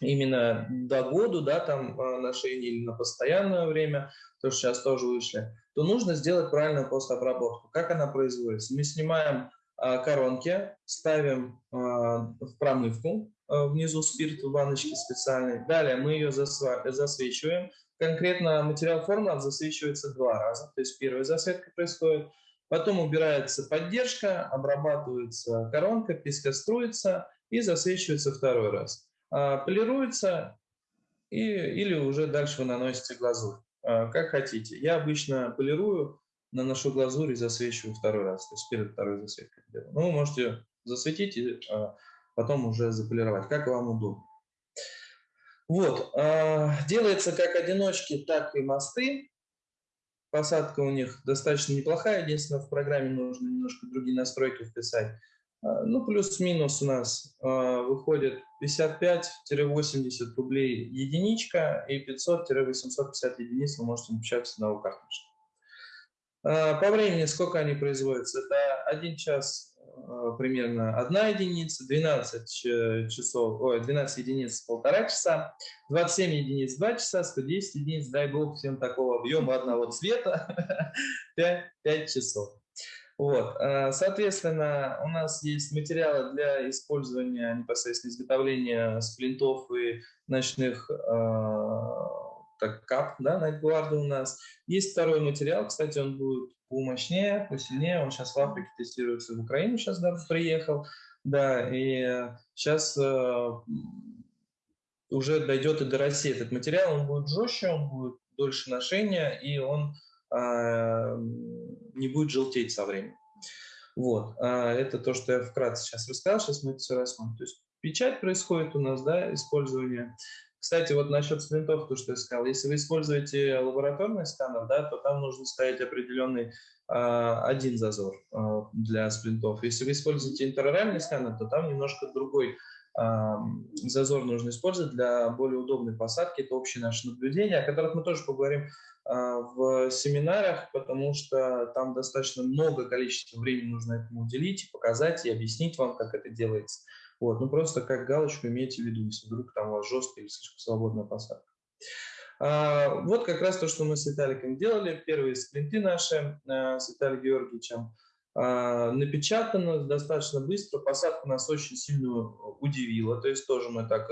именно до года, да, там ношение или на постоянное время, то, что сейчас тоже вышли, то нужно сделать правильную постобработку. Как она производится? Мы снимаем а, коронки, ставим а, в промывку, а, внизу спирт в баночке специальной. Далее мы ее засвечиваем. Конкретно материал форма засвечивается два раза, то есть первая засветка происходит, потом убирается поддержка, обрабатывается коронка, пескоструится и засвечивается второй раз. Полируется и, или уже дальше вы наносите глазурь. А, как хотите. Я обычно полирую, наношу глазурь и засвечиваю второй раз, то есть перед второй засветкой. Ну, вы можете засветить и а, потом уже заполировать, как вам удобно. Вот, а, делается как одиночки, так и мосты. Посадка у них достаточно неплохая, единственное, в программе нужно немножко другие настройки вписать. А, ну, плюс-минус у нас э, выходит 55-80 рублей единичка и 500-850 единиц вы можете напечатать с одного картриджа. Э, по времени сколько они производятся? Это 1 час э, примерно 1 единица, 12 часов, ой, 12 единиц полтора часа, 27 единиц 2 часа, 110 единиц, дай бог всем такого объема одного цвета, 5, 5 часов. Вот. Э, соответственно, у нас есть материалы для использования непосредственно изготовления сплинтов и ночных э, так, кап, да, найтгварда у нас. Есть второй материал, кстати, он будет помощнее, посильнее, он сейчас в Африке тестируется, в Украину сейчас да, приехал, да, и сейчас э, уже дойдет и до России этот материал, он будет жестче, он будет дольше ношения, и он не будет желтеть со временем. Вот, а, это то, что я вкратце сейчас рассказал, сейчас мы это все рассмотрим. То есть печать происходит у нас, да, использование. Кстати, вот насчет сплинтов, то, что я сказал, если вы используете лабораторный сканер, да, то там нужно ставить определенный а, один зазор для сплинтов. Если вы используете интероральный сканер, то там немножко другой зазор нужно использовать для более удобной посадки. Это общее наше наблюдение, о которых мы тоже поговорим а, в семинарах, потому что там достаточно много количества времени нужно этому уделить, показать и объяснить вам, как это делается. Вот, ну просто как галочку имейте в виду, если вдруг там у вас жесткая или слишком свободная посадка. А, вот как раз то, что мы с Виталиком делали. Первые спринты наши а, с Виталием Георгиевичем. А, напечатано достаточно быстро, посадка нас очень сильно удивила, то есть тоже мы так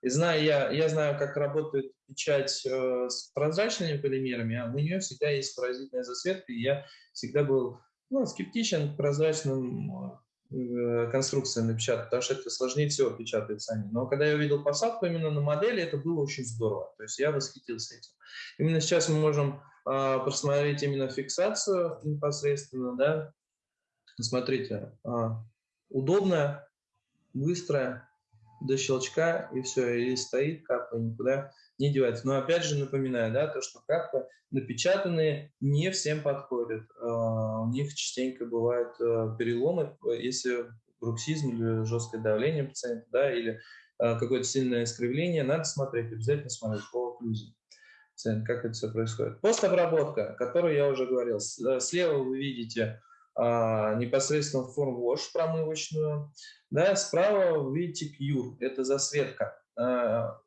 и знаю, я, я знаю, как работает печать э, с прозрачными полимерами, а у нее всегда есть поразительная засветка, и я всегда был ну, скептичен к прозрачным э, конструкциям напечатать, потому что это сложнее всего печатать сами. Но когда я увидел посадку именно на модели, это было очень здорово. То есть я восхитился этим. Именно сейчас мы можем э, посмотреть именно фиксацию непосредственно, да. Смотрите, э, удобная, быстрая, до щелчка, и все, и стоит капа, никуда не девается. Но опять же напоминаю, да, то, что капы напечатанные не всем подходят. А, у них частенько бывают э, переломы, если бруксизм или жесткое давление пациента, да, или а, какое-то сильное искривление, надо смотреть, обязательно смотреть по окклюзии как это все происходит. Постобработка, о которой я уже говорил. Э, слева вы видите а, непосредственно форм wash промывочную. Да, справа вы видите Cure, это засветка. А,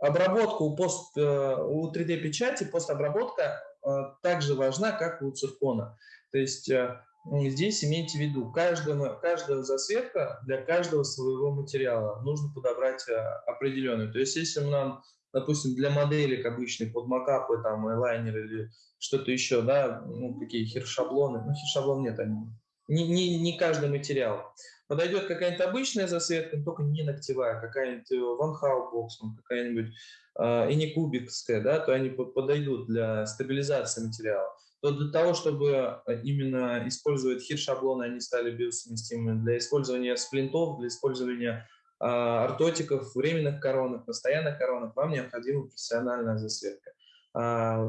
обработка у, пост, э, у 3D-печати, постобработка а, также важна, как у циркона. То есть э, здесь имейте в виду, каждого, каждая засветка для каждого своего материала нужно подобрать э, определенную. То есть если нам допустим, для моделек обычных, под макапы, там, лайнер или что-то еще, да, ну, какие хер-шаблоны, ну, хер-шаблон нет, они, не, не, не каждый материал. Подойдет какая-нибудь обычная засветка, только не ногтевая, какая-нибудь Van Hau какая-нибудь э, и не кубикская, да, то они подойдут для стабилизации материала. То для того, чтобы э, именно использовать хит-шаблоны, они стали биосовместимыми. Для использования сплинтов, для использования ортотиков, временных коронок, постоянных коронок, вам необходима профессиональная засветка. А,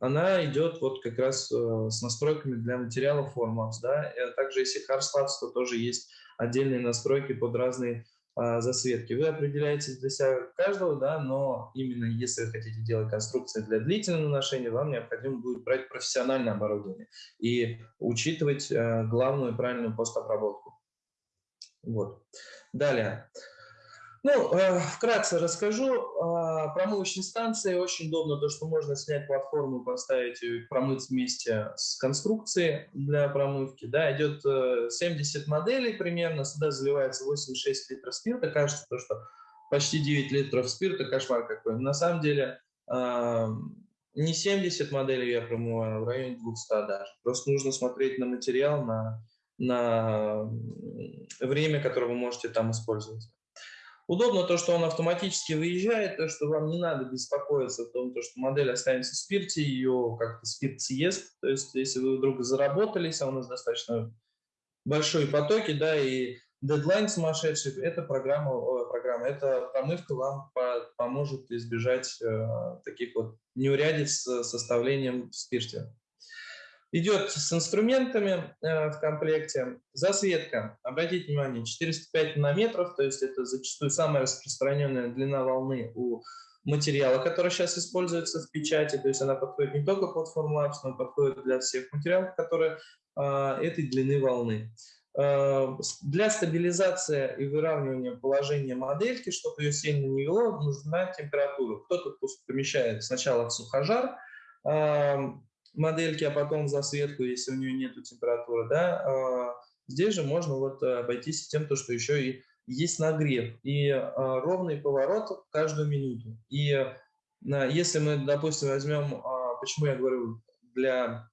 она идет вот как раз э, с настройками для материалов Formworks, да, и также если Harslabs, то тоже есть отдельные настройки под разные а, засветки. Вы определяете для себя каждого, да, но именно если вы хотите делать конструкции для длительного ношения, вам необходимо будет брать профессиональное оборудование и учитывать э, главную правильную постобработку. Вот. Далее. Ну, э, вкратце расскажу. Э, промывочные станции очень удобно, то, что можно снять платформу, поставить ее промыть вместе с конструкцией для промывки. Да, идет э, 70 моделей примерно, сюда заливается 86 литров спирта. Кажется, то, что почти 9 литров спирта, кошмар какой. На самом деле э, не 70 моделей я промываю, а в районе 200 даже. Просто нужно смотреть на материал, на, на время, которое вы можете там использовать. Удобно то, что он автоматически выезжает, то, что вам не надо беспокоиться о том, то, что модель останется в спирте, ее как-то спирт съест. То есть, если вы вдруг заработались, а у нас достаточно большие потоки, да, и дедлайн сумасшедший, эта программа, программа эта промывка вам по, поможет избежать э, таких вот неурядиц с составлением в спирте. Идет с инструментами э, в комплекте. Засветка. Обратите внимание, 405 нанометров, то есть это зачастую самая распространенная длина волны у материала, который сейчас используется в печати. То есть она подходит не только под Formlabs, но подходит для всех материалов, которые э, этой длины волны. Э, для стабилизации и выравнивания положения модельки, чтобы ее сильно не вело, нужна температура. Кто-то помещает сначала в сухожар, модельки, а потом засветку, если у нее нет температуры, да, а, здесь же можно вот э, обойтись тем, то, что еще и есть нагрев и а, ровный поворот каждую минуту. И а, если мы, допустим, возьмем, почему я говорю, для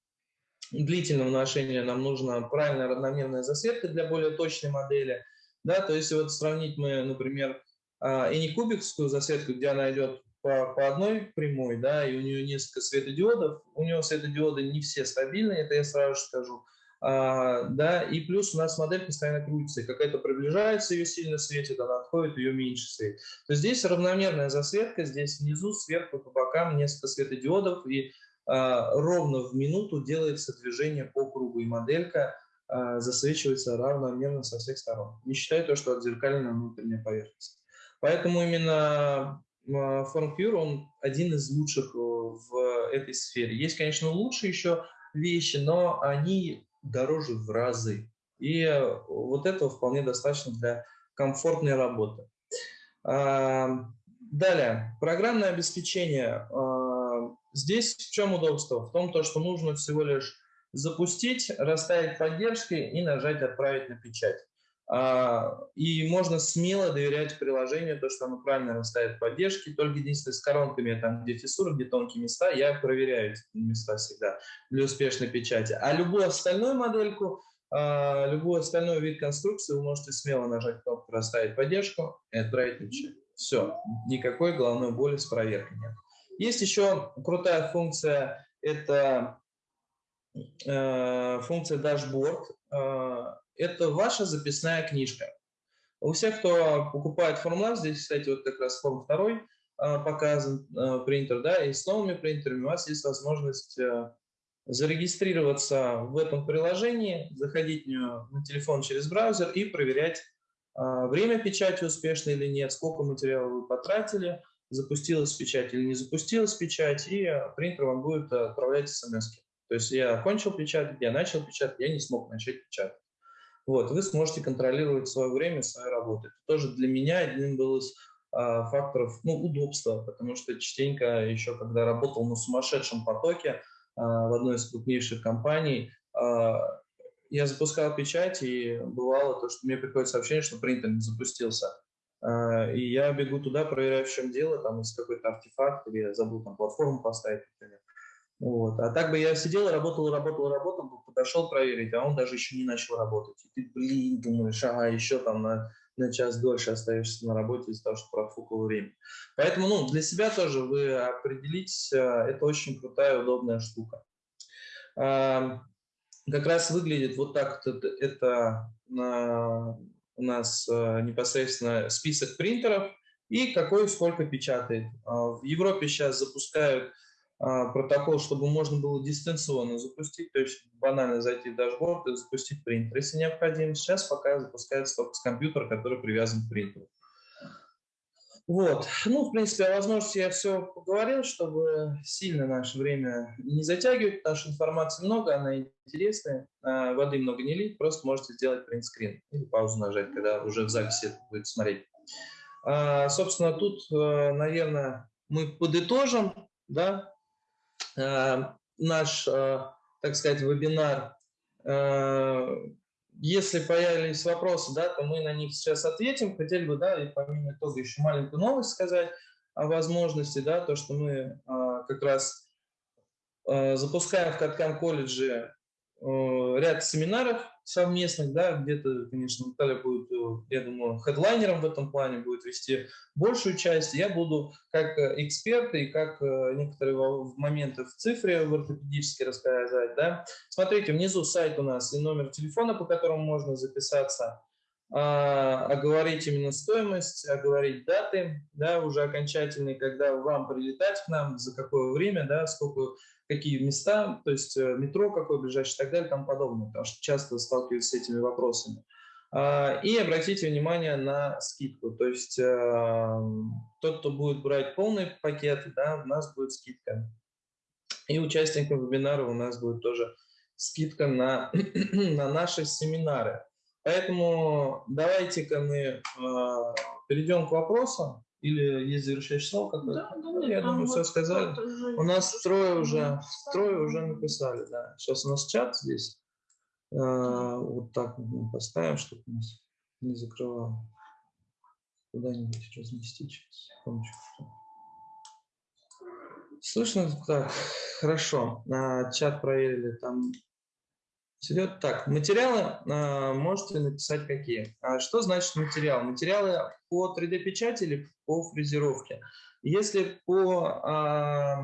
длительного ношения нам нужна правильная равномерная засветка для более точной модели, да, то есть вот сравнить мы, например, и не кубикскую засветку, где она идет по, по одной прямой, да, и у нее несколько светодиодов. У нее светодиоды не все стабильные, это я сразу же скажу. А, да, и плюс у нас модель постоянно крутится, какая-то приближается, ее сильно светит, она отходит, ее меньше светит. То есть здесь равномерная засветка, здесь внизу, сверху, по бокам несколько светодиодов, и а, ровно в минуту делается движение по кругу, и моделька а, засвечивается равномерно со всех сторон, не считая то, что отзеркаленная внутренняя поверхность. Поэтому именно FormCure, он один из лучших э, в этой сфере. Есть, конечно, лучшие еще вещи, но они дороже в разы. И э, вот этого вполне достаточно для комфортной работы. А, далее, программное обеспечение. А, здесь в чем удобство? В том, что нужно всего лишь запустить, расставить поддержки и нажать «Отправить на печать». А, и можно смело доверять приложению, то, что оно правильно расставит поддержки. Только единственное, с коронками, там, где фиссуры, где тонкие места, я проверяю эти места всегда для успешной печати. А любую остальную модельку, а, любой остальной вид конструкции вы можете смело нажать кнопку «Расставить поддержку» и отправить печать. Все, никакой головной боли с проверкой нет. Есть еще крутая функция, это э, функция дашборд. Э, это ваша записная книжка. У всех, кто покупает формулар, здесь, кстати, вот как раз форм второй а, показан а, принтер, да, и с новыми принтерами у вас есть возможность а, зарегистрироваться в этом приложении, заходить на телефон через браузер и проверять время печати успешно или нет, сколько материала вы потратили, запустилась печать или не запустилась печать, и принтер вам будет отправлять смс. -ки. То есть я окончил печатать, я начал печатать, я не смог начать печатать. Вот, вы сможете контролировать свое время, свою работу. Это тоже для меня один был из а, факторов ну, удобства, потому что частенько еще, когда работал на сумасшедшем потоке а, в одной из крупнейших компаний, а, я запускал печать, и бывало то, что мне приходит сообщение, что принтер не запустился. э, и я бегу туда, проверяю, в чем дело, там, есть какой-то артефакт, или я забыл там платформу поставить, например. Вот. А так бы я сидел, работал, работал, работал, подошел проверить, а он даже еще не начал работать. И ты, блин, думаешь, ага, еще там на, на час дольше остаешься на работе из-за того, что профукал время. Поэтому, ну, для себя тоже вы определитесь, это очень крутая, удобная штука. Как раз выглядит вот так это, это у нас непосредственно список принтеров и какой сколько печатает. В Европе сейчас запускают а, протокол, чтобы можно было дистанционно запустить, то есть банально зайти в дашборд и запустить принтер, если необходимо. Сейчас пока запускается только с компьютера, который привязан к принтеру. Вот. Ну, в принципе, о возможности я все поговорил, чтобы сильно наше время не затягивать, потому что информации много, она интересная, а воды много не лить, просто можете сделать принтскрин или паузу нажать, когда уже в записи это будет смотреть. А, собственно, тут, э, наверное, мы подытожим, да, наш, э, так сказать, вебинар. Э, если появились вопросы, да, то мы на них сейчас ответим. Хотели бы, да, и помимо итога еще маленькую новость сказать о возможности, да, то, что мы как раз запускаем в Каткам колледже ряд семинаров совместных, да, где-то, конечно, Наталья будет, э, я думаю, хедлайнером в этом плане, будет вести большую часть. Я буду как э, эксперт и как э, некоторые моменты в цифре в ортопедически рассказать, да. Смотрите, внизу сайт у нас и номер телефона, по которому можно записаться, а, оговорить именно стоимость, оговорить даты, да, уже окончательные, когда вам прилетать к нам, за какое время, да, сколько какие места, то есть э, метро какое ближайшее и так далее и тому подобное, потому что часто сталкиваюсь с этими вопросами. А, и обратите внимание на скидку, то есть э, тот, кто будет брать полный пакет, да, у нас будет скидка. И участникам вебинара у нас будет тоже скидка на, на наши семинары. Поэтому давайте-ка мы э, перейдем к вопросам. Или есть завершающее слово какое-то? Да, да, Я думаю, вот все сказали. У нас трое уже, трое уже написали, да. Сейчас у нас чат здесь. А, вот так мы поставим, чтобы нас не закрывало. Куда-нибудь разместить сейчас. Слышно? Так, хорошо. А, чат проверили. Там Идет так. Материалы э, можете написать какие. А что значит материал? Материалы по 3D-печати или по фрезеровке? Если по, э,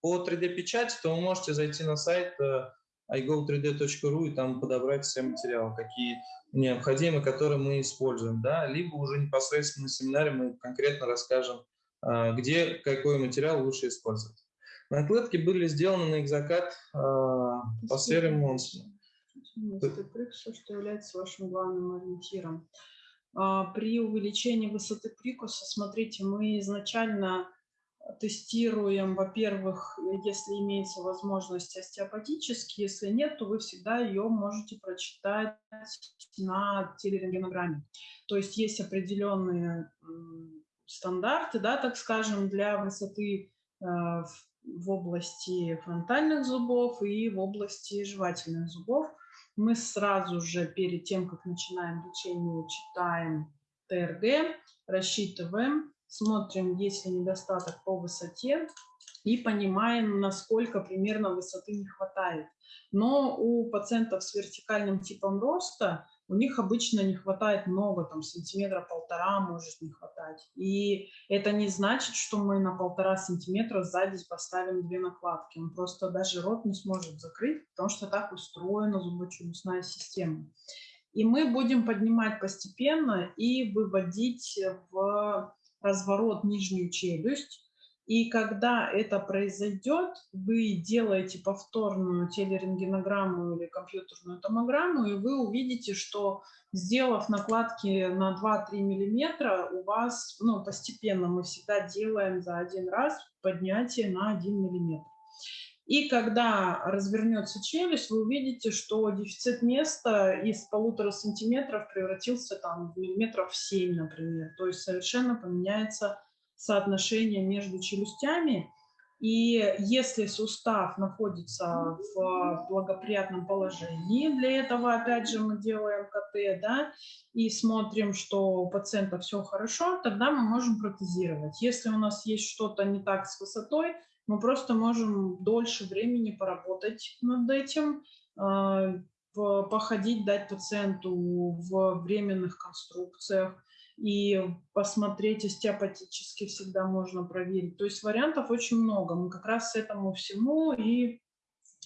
по 3D-печати, то вы можете зайти на сайт э, igo3d.ru и там подобрать все материалы, какие необходимы, которые мы используем. Да? Либо уже непосредственно на семинаре мы конкретно расскажем, э, где какой материал лучше использовать. Накладки были сделаны на экзокат э, по сфере Монсона. Все, что является вашим главным ориентиром. А, при увеличении высоты прикуса, смотрите, мы изначально тестируем, во-первых, если имеется возможность остеопатически, если нет, то вы всегда ее можете прочитать на телерентгенограмме. То есть есть определенные стандарты, да, так скажем, для высоты э, в области фронтальных зубов и в области жевательных зубов. Мы сразу же перед тем, как начинаем лечение, читаем ТРГ, рассчитываем, смотрим, есть ли недостаток по высоте и понимаем, насколько примерно высоты не хватает. Но у пациентов с вертикальным типом роста у них обычно не хватает много, там сантиметра полтора может не хватать. И это не значит, что мы на полтора сантиметра сзади поставим две накладки. Он просто даже рот не сможет закрыть, потому что так устроена зубочелюстная система. И мы будем поднимать постепенно и выводить в разворот нижнюю челюсть, и когда это произойдет, вы делаете повторную телерентгенограмму или компьютерную томограмму, и вы увидите, что сделав накладки на 2-3 миллиметра, у вас, ну, постепенно мы всегда делаем за один раз поднятие на 1 миллиметр. И когда развернется челюсть, вы увидите, что дефицит места из полутора сантиметров превратился там в миллиметров 7, например. То есть совершенно поменяется соотношение между челюстями. И если сустав находится в благоприятном положении, для этого, опять же, мы делаем КТ, да, и смотрим, что у пациента все хорошо, тогда мы можем протезировать. Если у нас есть что-то не так с высотой, мы просто можем дольше времени поработать над этим, а, походить, дать пациенту в временных конструкциях, и посмотреть остеопатически всегда можно проверить. То есть вариантов очень много. Мы как раз этому всему и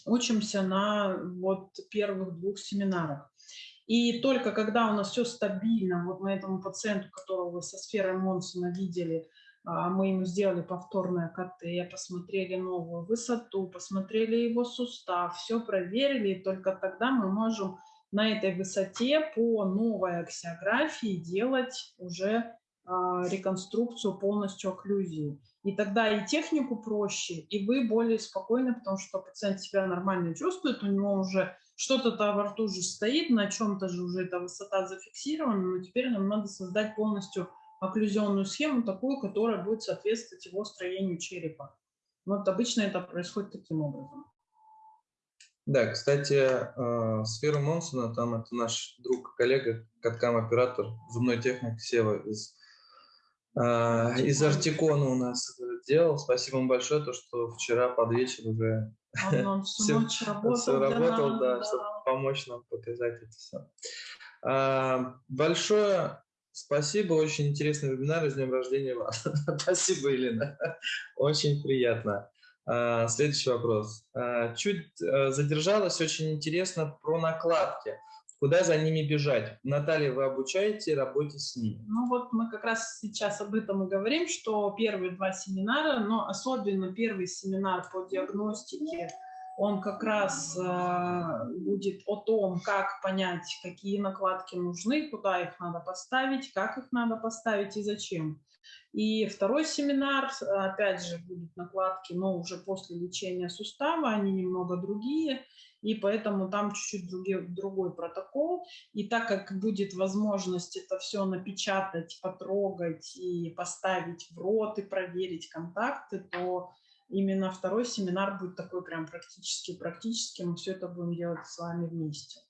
учимся на вот первых двух семинарах. И только когда у нас все стабильно, вот на этому пациенту, которого вы со сферой Монсона видели, а, мы ему сделали повторное КТ, посмотрели новую высоту, посмотрели его сустав, все проверили, и только тогда мы можем на этой высоте по новой аксиографии делать уже а, реконструкцию полностью окклюзии. И тогда и технику проще, и вы более спокойны, потому что пациент себя нормально чувствует, у него уже что-то во рту же стоит, на чем-то же уже эта высота зафиксирована, но теперь нам надо создать полностью окклюзионную схему, такую, которая будет соответствовать его строению черепа. Вот обычно это происходит таким образом. Да, кстати, э, сферу Монсона, там это наш друг, коллега, каткам-оператор, зубной техник Сева из, э, из Артикона у нас делал. Спасибо ему большое, то, что вчера под вечер уже он всю ночь работал, все работал да, да, чтобы помочь нам показать это все. А, большое спасибо, очень интересный вебинар, с днем рождения вас. спасибо, Елена, очень приятно. А, следующий вопрос. А, чуть э, задержалась, очень интересно про накладки. Куда за ними бежать? Наталья, вы обучаете работе с ними? Ну вот мы как раз сейчас об этом и говорим, что первые два семинара, но особенно первый семинар по диагностике, он как раз э, будет о том, как понять, какие накладки нужны, куда их надо поставить, как их надо поставить и зачем. И второй семинар, опять же, будут накладки, но уже после лечения сустава, они немного другие, и поэтому там чуть-чуть другой, другой протокол. И так как будет возможность это все напечатать, потрогать и поставить в рот и проверить контакты, то именно второй семинар будет такой прям практически практически. Мы все это будем делать с вами вместе.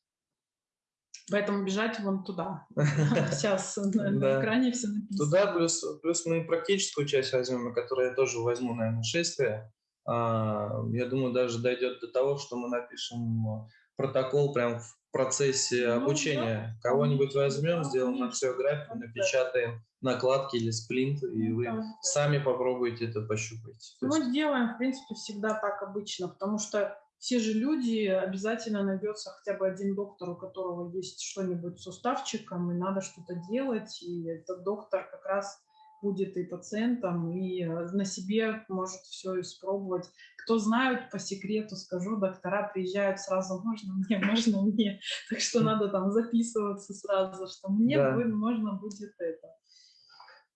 Поэтому бежать вон туда. Сейчас на экране все написано. Туда, плюс, плюс мы практическую часть возьмем, на которую я тоже возьму, наверное, шествие. А, я думаю, даже дойдет до того, что мы напишем протокол прям в процессе ну, обучения. Да. Кого-нибудь возьмем, сделаем аксиографию, напечатаем накладки или сплинт, и ну вы да. сами попробуете это пощупать. Мы есть... делаем, в принципе, всегда так обычно, потому что все же люди, обязательно найдется хотя бы один доктор, у которого есть что-нибудь с суставчиком, и надо что-то делать, и этот доктор как раз будет и пациентом, и э, на себе может все испробовать. Кто знают, по секрету скажу, доктора приезжают сразу, можно мне, можно мне, так что надо там записываться сразу, что мне да. можно будет это.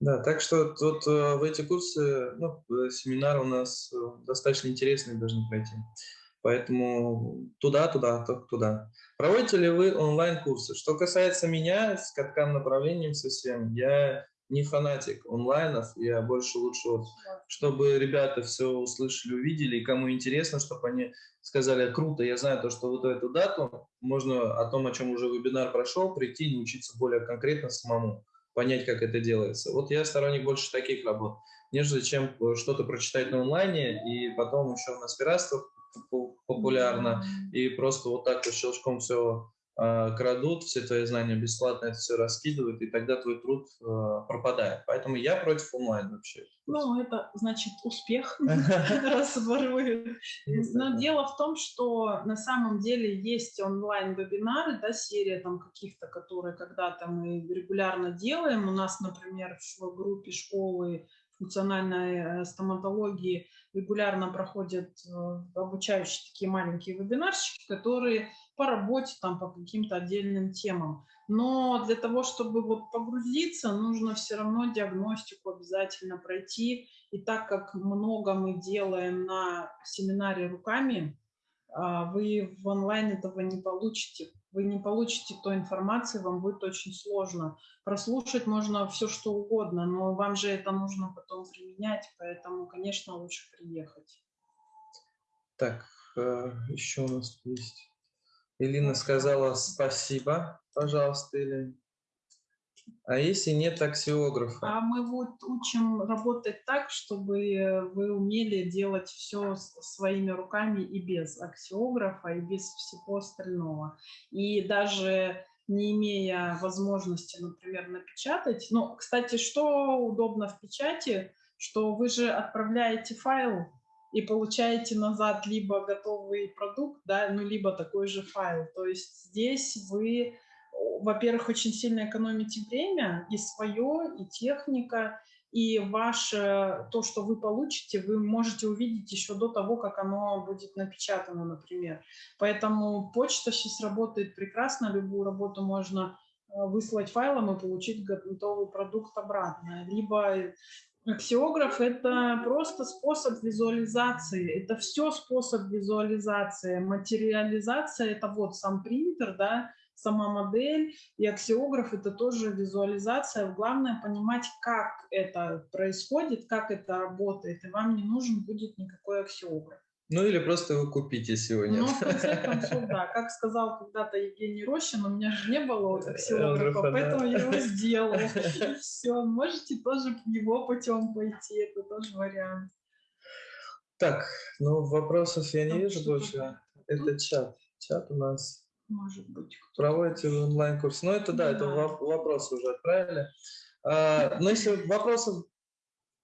Да, так что тут э, в эти курсы, ну, э, семинары у нас достаточно интересные должны пройти. Поэтому туда, туда, туда. Проводите ли вы онлайн-курсы? Что касается меня, с каткам направлением совсем, я не фанатик онлайнов, я больше лучше, вот, чтобы ребята все услышали, увидели, и кому интересно, чтобы они сказали, круто, я знаю то, что вот эту дату, можно о том, о чем уже вебинар прошел, прийти и научиться более конкретно самому, понять, как это делается. Вот я сторонник больше таких работ, нежели чем что-то прочитать на онлайне и потом еще на аспиратствах популярно, и просто вот так вот щелчком все а, крадут, все твои знания бесплатно это все раскидывают, и тогда твой труд а, пропадает. Поэтому я против онлайн вообще. Ну, это значит успех, раз воруют. Но дело в том, что на самом деле есть онлайн-вебинары, да, серия там каких-то, которые когда-то мы регулярно делаем. У нас, например, в группе школы функциональной э, стоматологии регулярно проходят э, обучающие такие маленькие вебинарщики, которые по работе, там, по каким-то отдельным темам. Но для того, чтобы вот погрузиться, нужно все равно диагностику обязательно пройти. И так как много мы делаем на семинаре руками, а, вы в онлайн этого не получите. Вы не получите той информации, вам будет очень сложно. Прослушать можно все, что угодно, но вам же это нужно потом применять, поэтому, конечно, лучше приехать. Так, э, еще у нас есть. Элина сказала спасибо, пожалуйста, Элина. А если нет аксиографа? А мы вот учим работать так, чтобы вы умели делать все своими руками и без аксиографа, и без всего остального. И даже не имея возможности, например, напечатать. Ну, кстати, что удобно в печати, что вы же отправляете файл и получаете назад либо готовый продукт, да, ну, либо такой же файл. То есть здесь вы во-первых, очень сильно экономите время и свое, и техника, и ваше, то, что вы получите, вы можете увидеть еще до того, как оно будет напечатано, например. Поэтому почта сейчас работает прекрасно, любую работу можно э, выслать файлом и получить готовый продукт обратно. Либо аксиограф – это просто способ визуализации, это все способ визуализации. Материализация – это вот сам принтер, да, сама модель и аксиограф – это тоже визуализация. Главное понимать, как это происходит, как это работает, и вам не нужен будет никакой аксиограф. Ну или просто вы купите сегодня. Ну, в конце концов, да. Как сказал когда-то Евгений Рощин, у меня же не было аксиографа, поэтому я его сделал. Все, можете тоже его путем пойти, это тоже вариант. Так, ну вопросов я не вижу больше. Это чат. Чат у нас может быть. Проводите онлайн-курс. Ну, это да, да, это вопросы уже отправили. А, но если вопросов...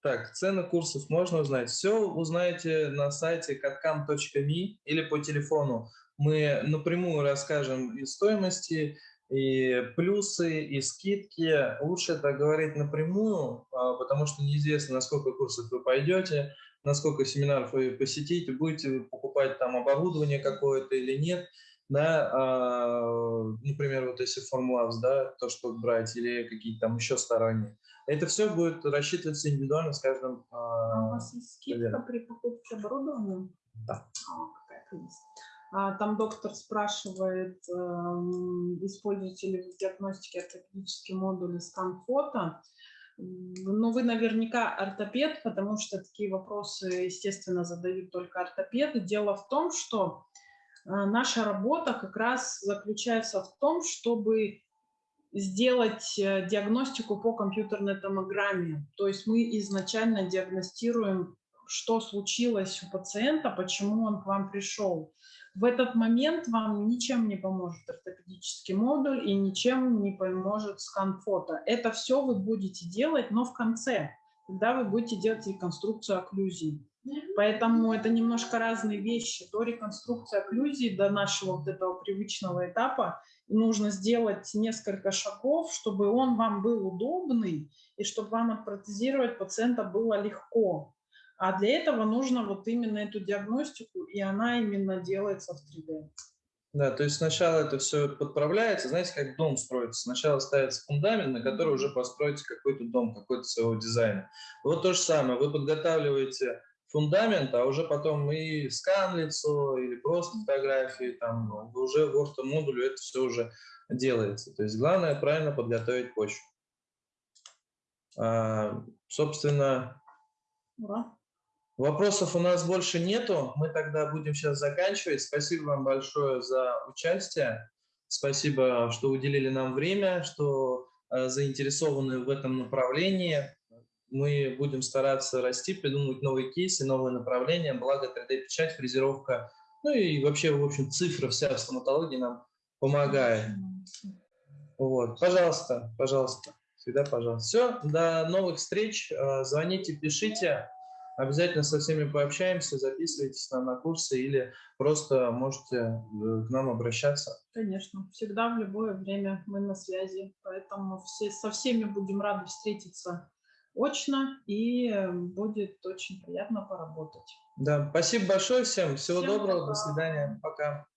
Так, цены курсов можно узнать. Все узнаете на сайте katkam.me или по телефону. Мы напрямую расскажем и стоимости, и плюсы, и скидки. Лучше это говорить напрямую, а, потому что неизвестно, на сколько курсов вы пойдете, на сколько семинаров вы посетите, будете покупать там оборудование какое-то или нет да, а, например, вот если Formlabs, да, то, что брать, или какие-то там еще сторонние. Это все будет рассчитываться индивидуально с каждым. А, а у вас есть скидка при покупке оборудования? Да. А, есть. А, там доктор спрашивает, э, используете ли в диагностике ортопедические модули скан-фото. Ну, вы наверняка ортопед, потому что такие вопросы, естественно, задают только ортопеды. Дело в том, что наша работа как раз заключается в том, чтобы сделать э, диагностику по компьютерной томограмме. То есть мы изначально диагностируем, что случилось у пациента, почему он к вам пришел. В этот момент вам ничем не поможет ортопедический модуль и ничем не поможет скан фото. Это все вы будете делать, но в конце, когда вы будете делать реконструкцию окклюзии. Поэтому это немножко разные вещи. До реконструкции окклюзии, до нашего вот этого привычного этапа нужно сделать несколько шагов, чтобы он вам был удобный и чтобы вам отпротезировать пациента было легко. А для этого нужно вот именно эту диагностику, и она именно делается в 3D. Да, то есть сначала это все подправляется, знаете, как дом строится. Сначала ставится фундамент, на который уже построите какой-то дом, какой-то своего дизайна. Вот то же самое, вы подготавливаете фундамент, а уже потом и скан лицо, или просто фотографии, там уже в орто-модуле это все уже делается. То есть главное правильно подготовить почву. А, собственно, Ура. Вопросов у нас больше нету. Мы тогда будем сейчас заканчивать. Спасибо вам большое за участие. Спасибо, что уделили нам время, что э, заинтересованы в этом направлении мы будем стараться расти, придумывать новые кейсы, новые направления, благо 3D-печать, фрезеровка, ну и вообще, в общем, цифра вся в стоматологии нам помогает. Вот, пожалуйста, пожалуйста, всегда пожалуйста. Все, до новых встреч, э, звоните, пишите, обязательно со всеми пообщаемся, записывайтесь нам на курсы или просто можете э, к нам обращаться. Конечно, всегда в любое время мы на связи, поэтому все, со всеми будем рады встретиться очно, и э, будет очень приятно поработать. Да, спасибо большое всем. Всего всем доброго, пока. до свидания. Пока.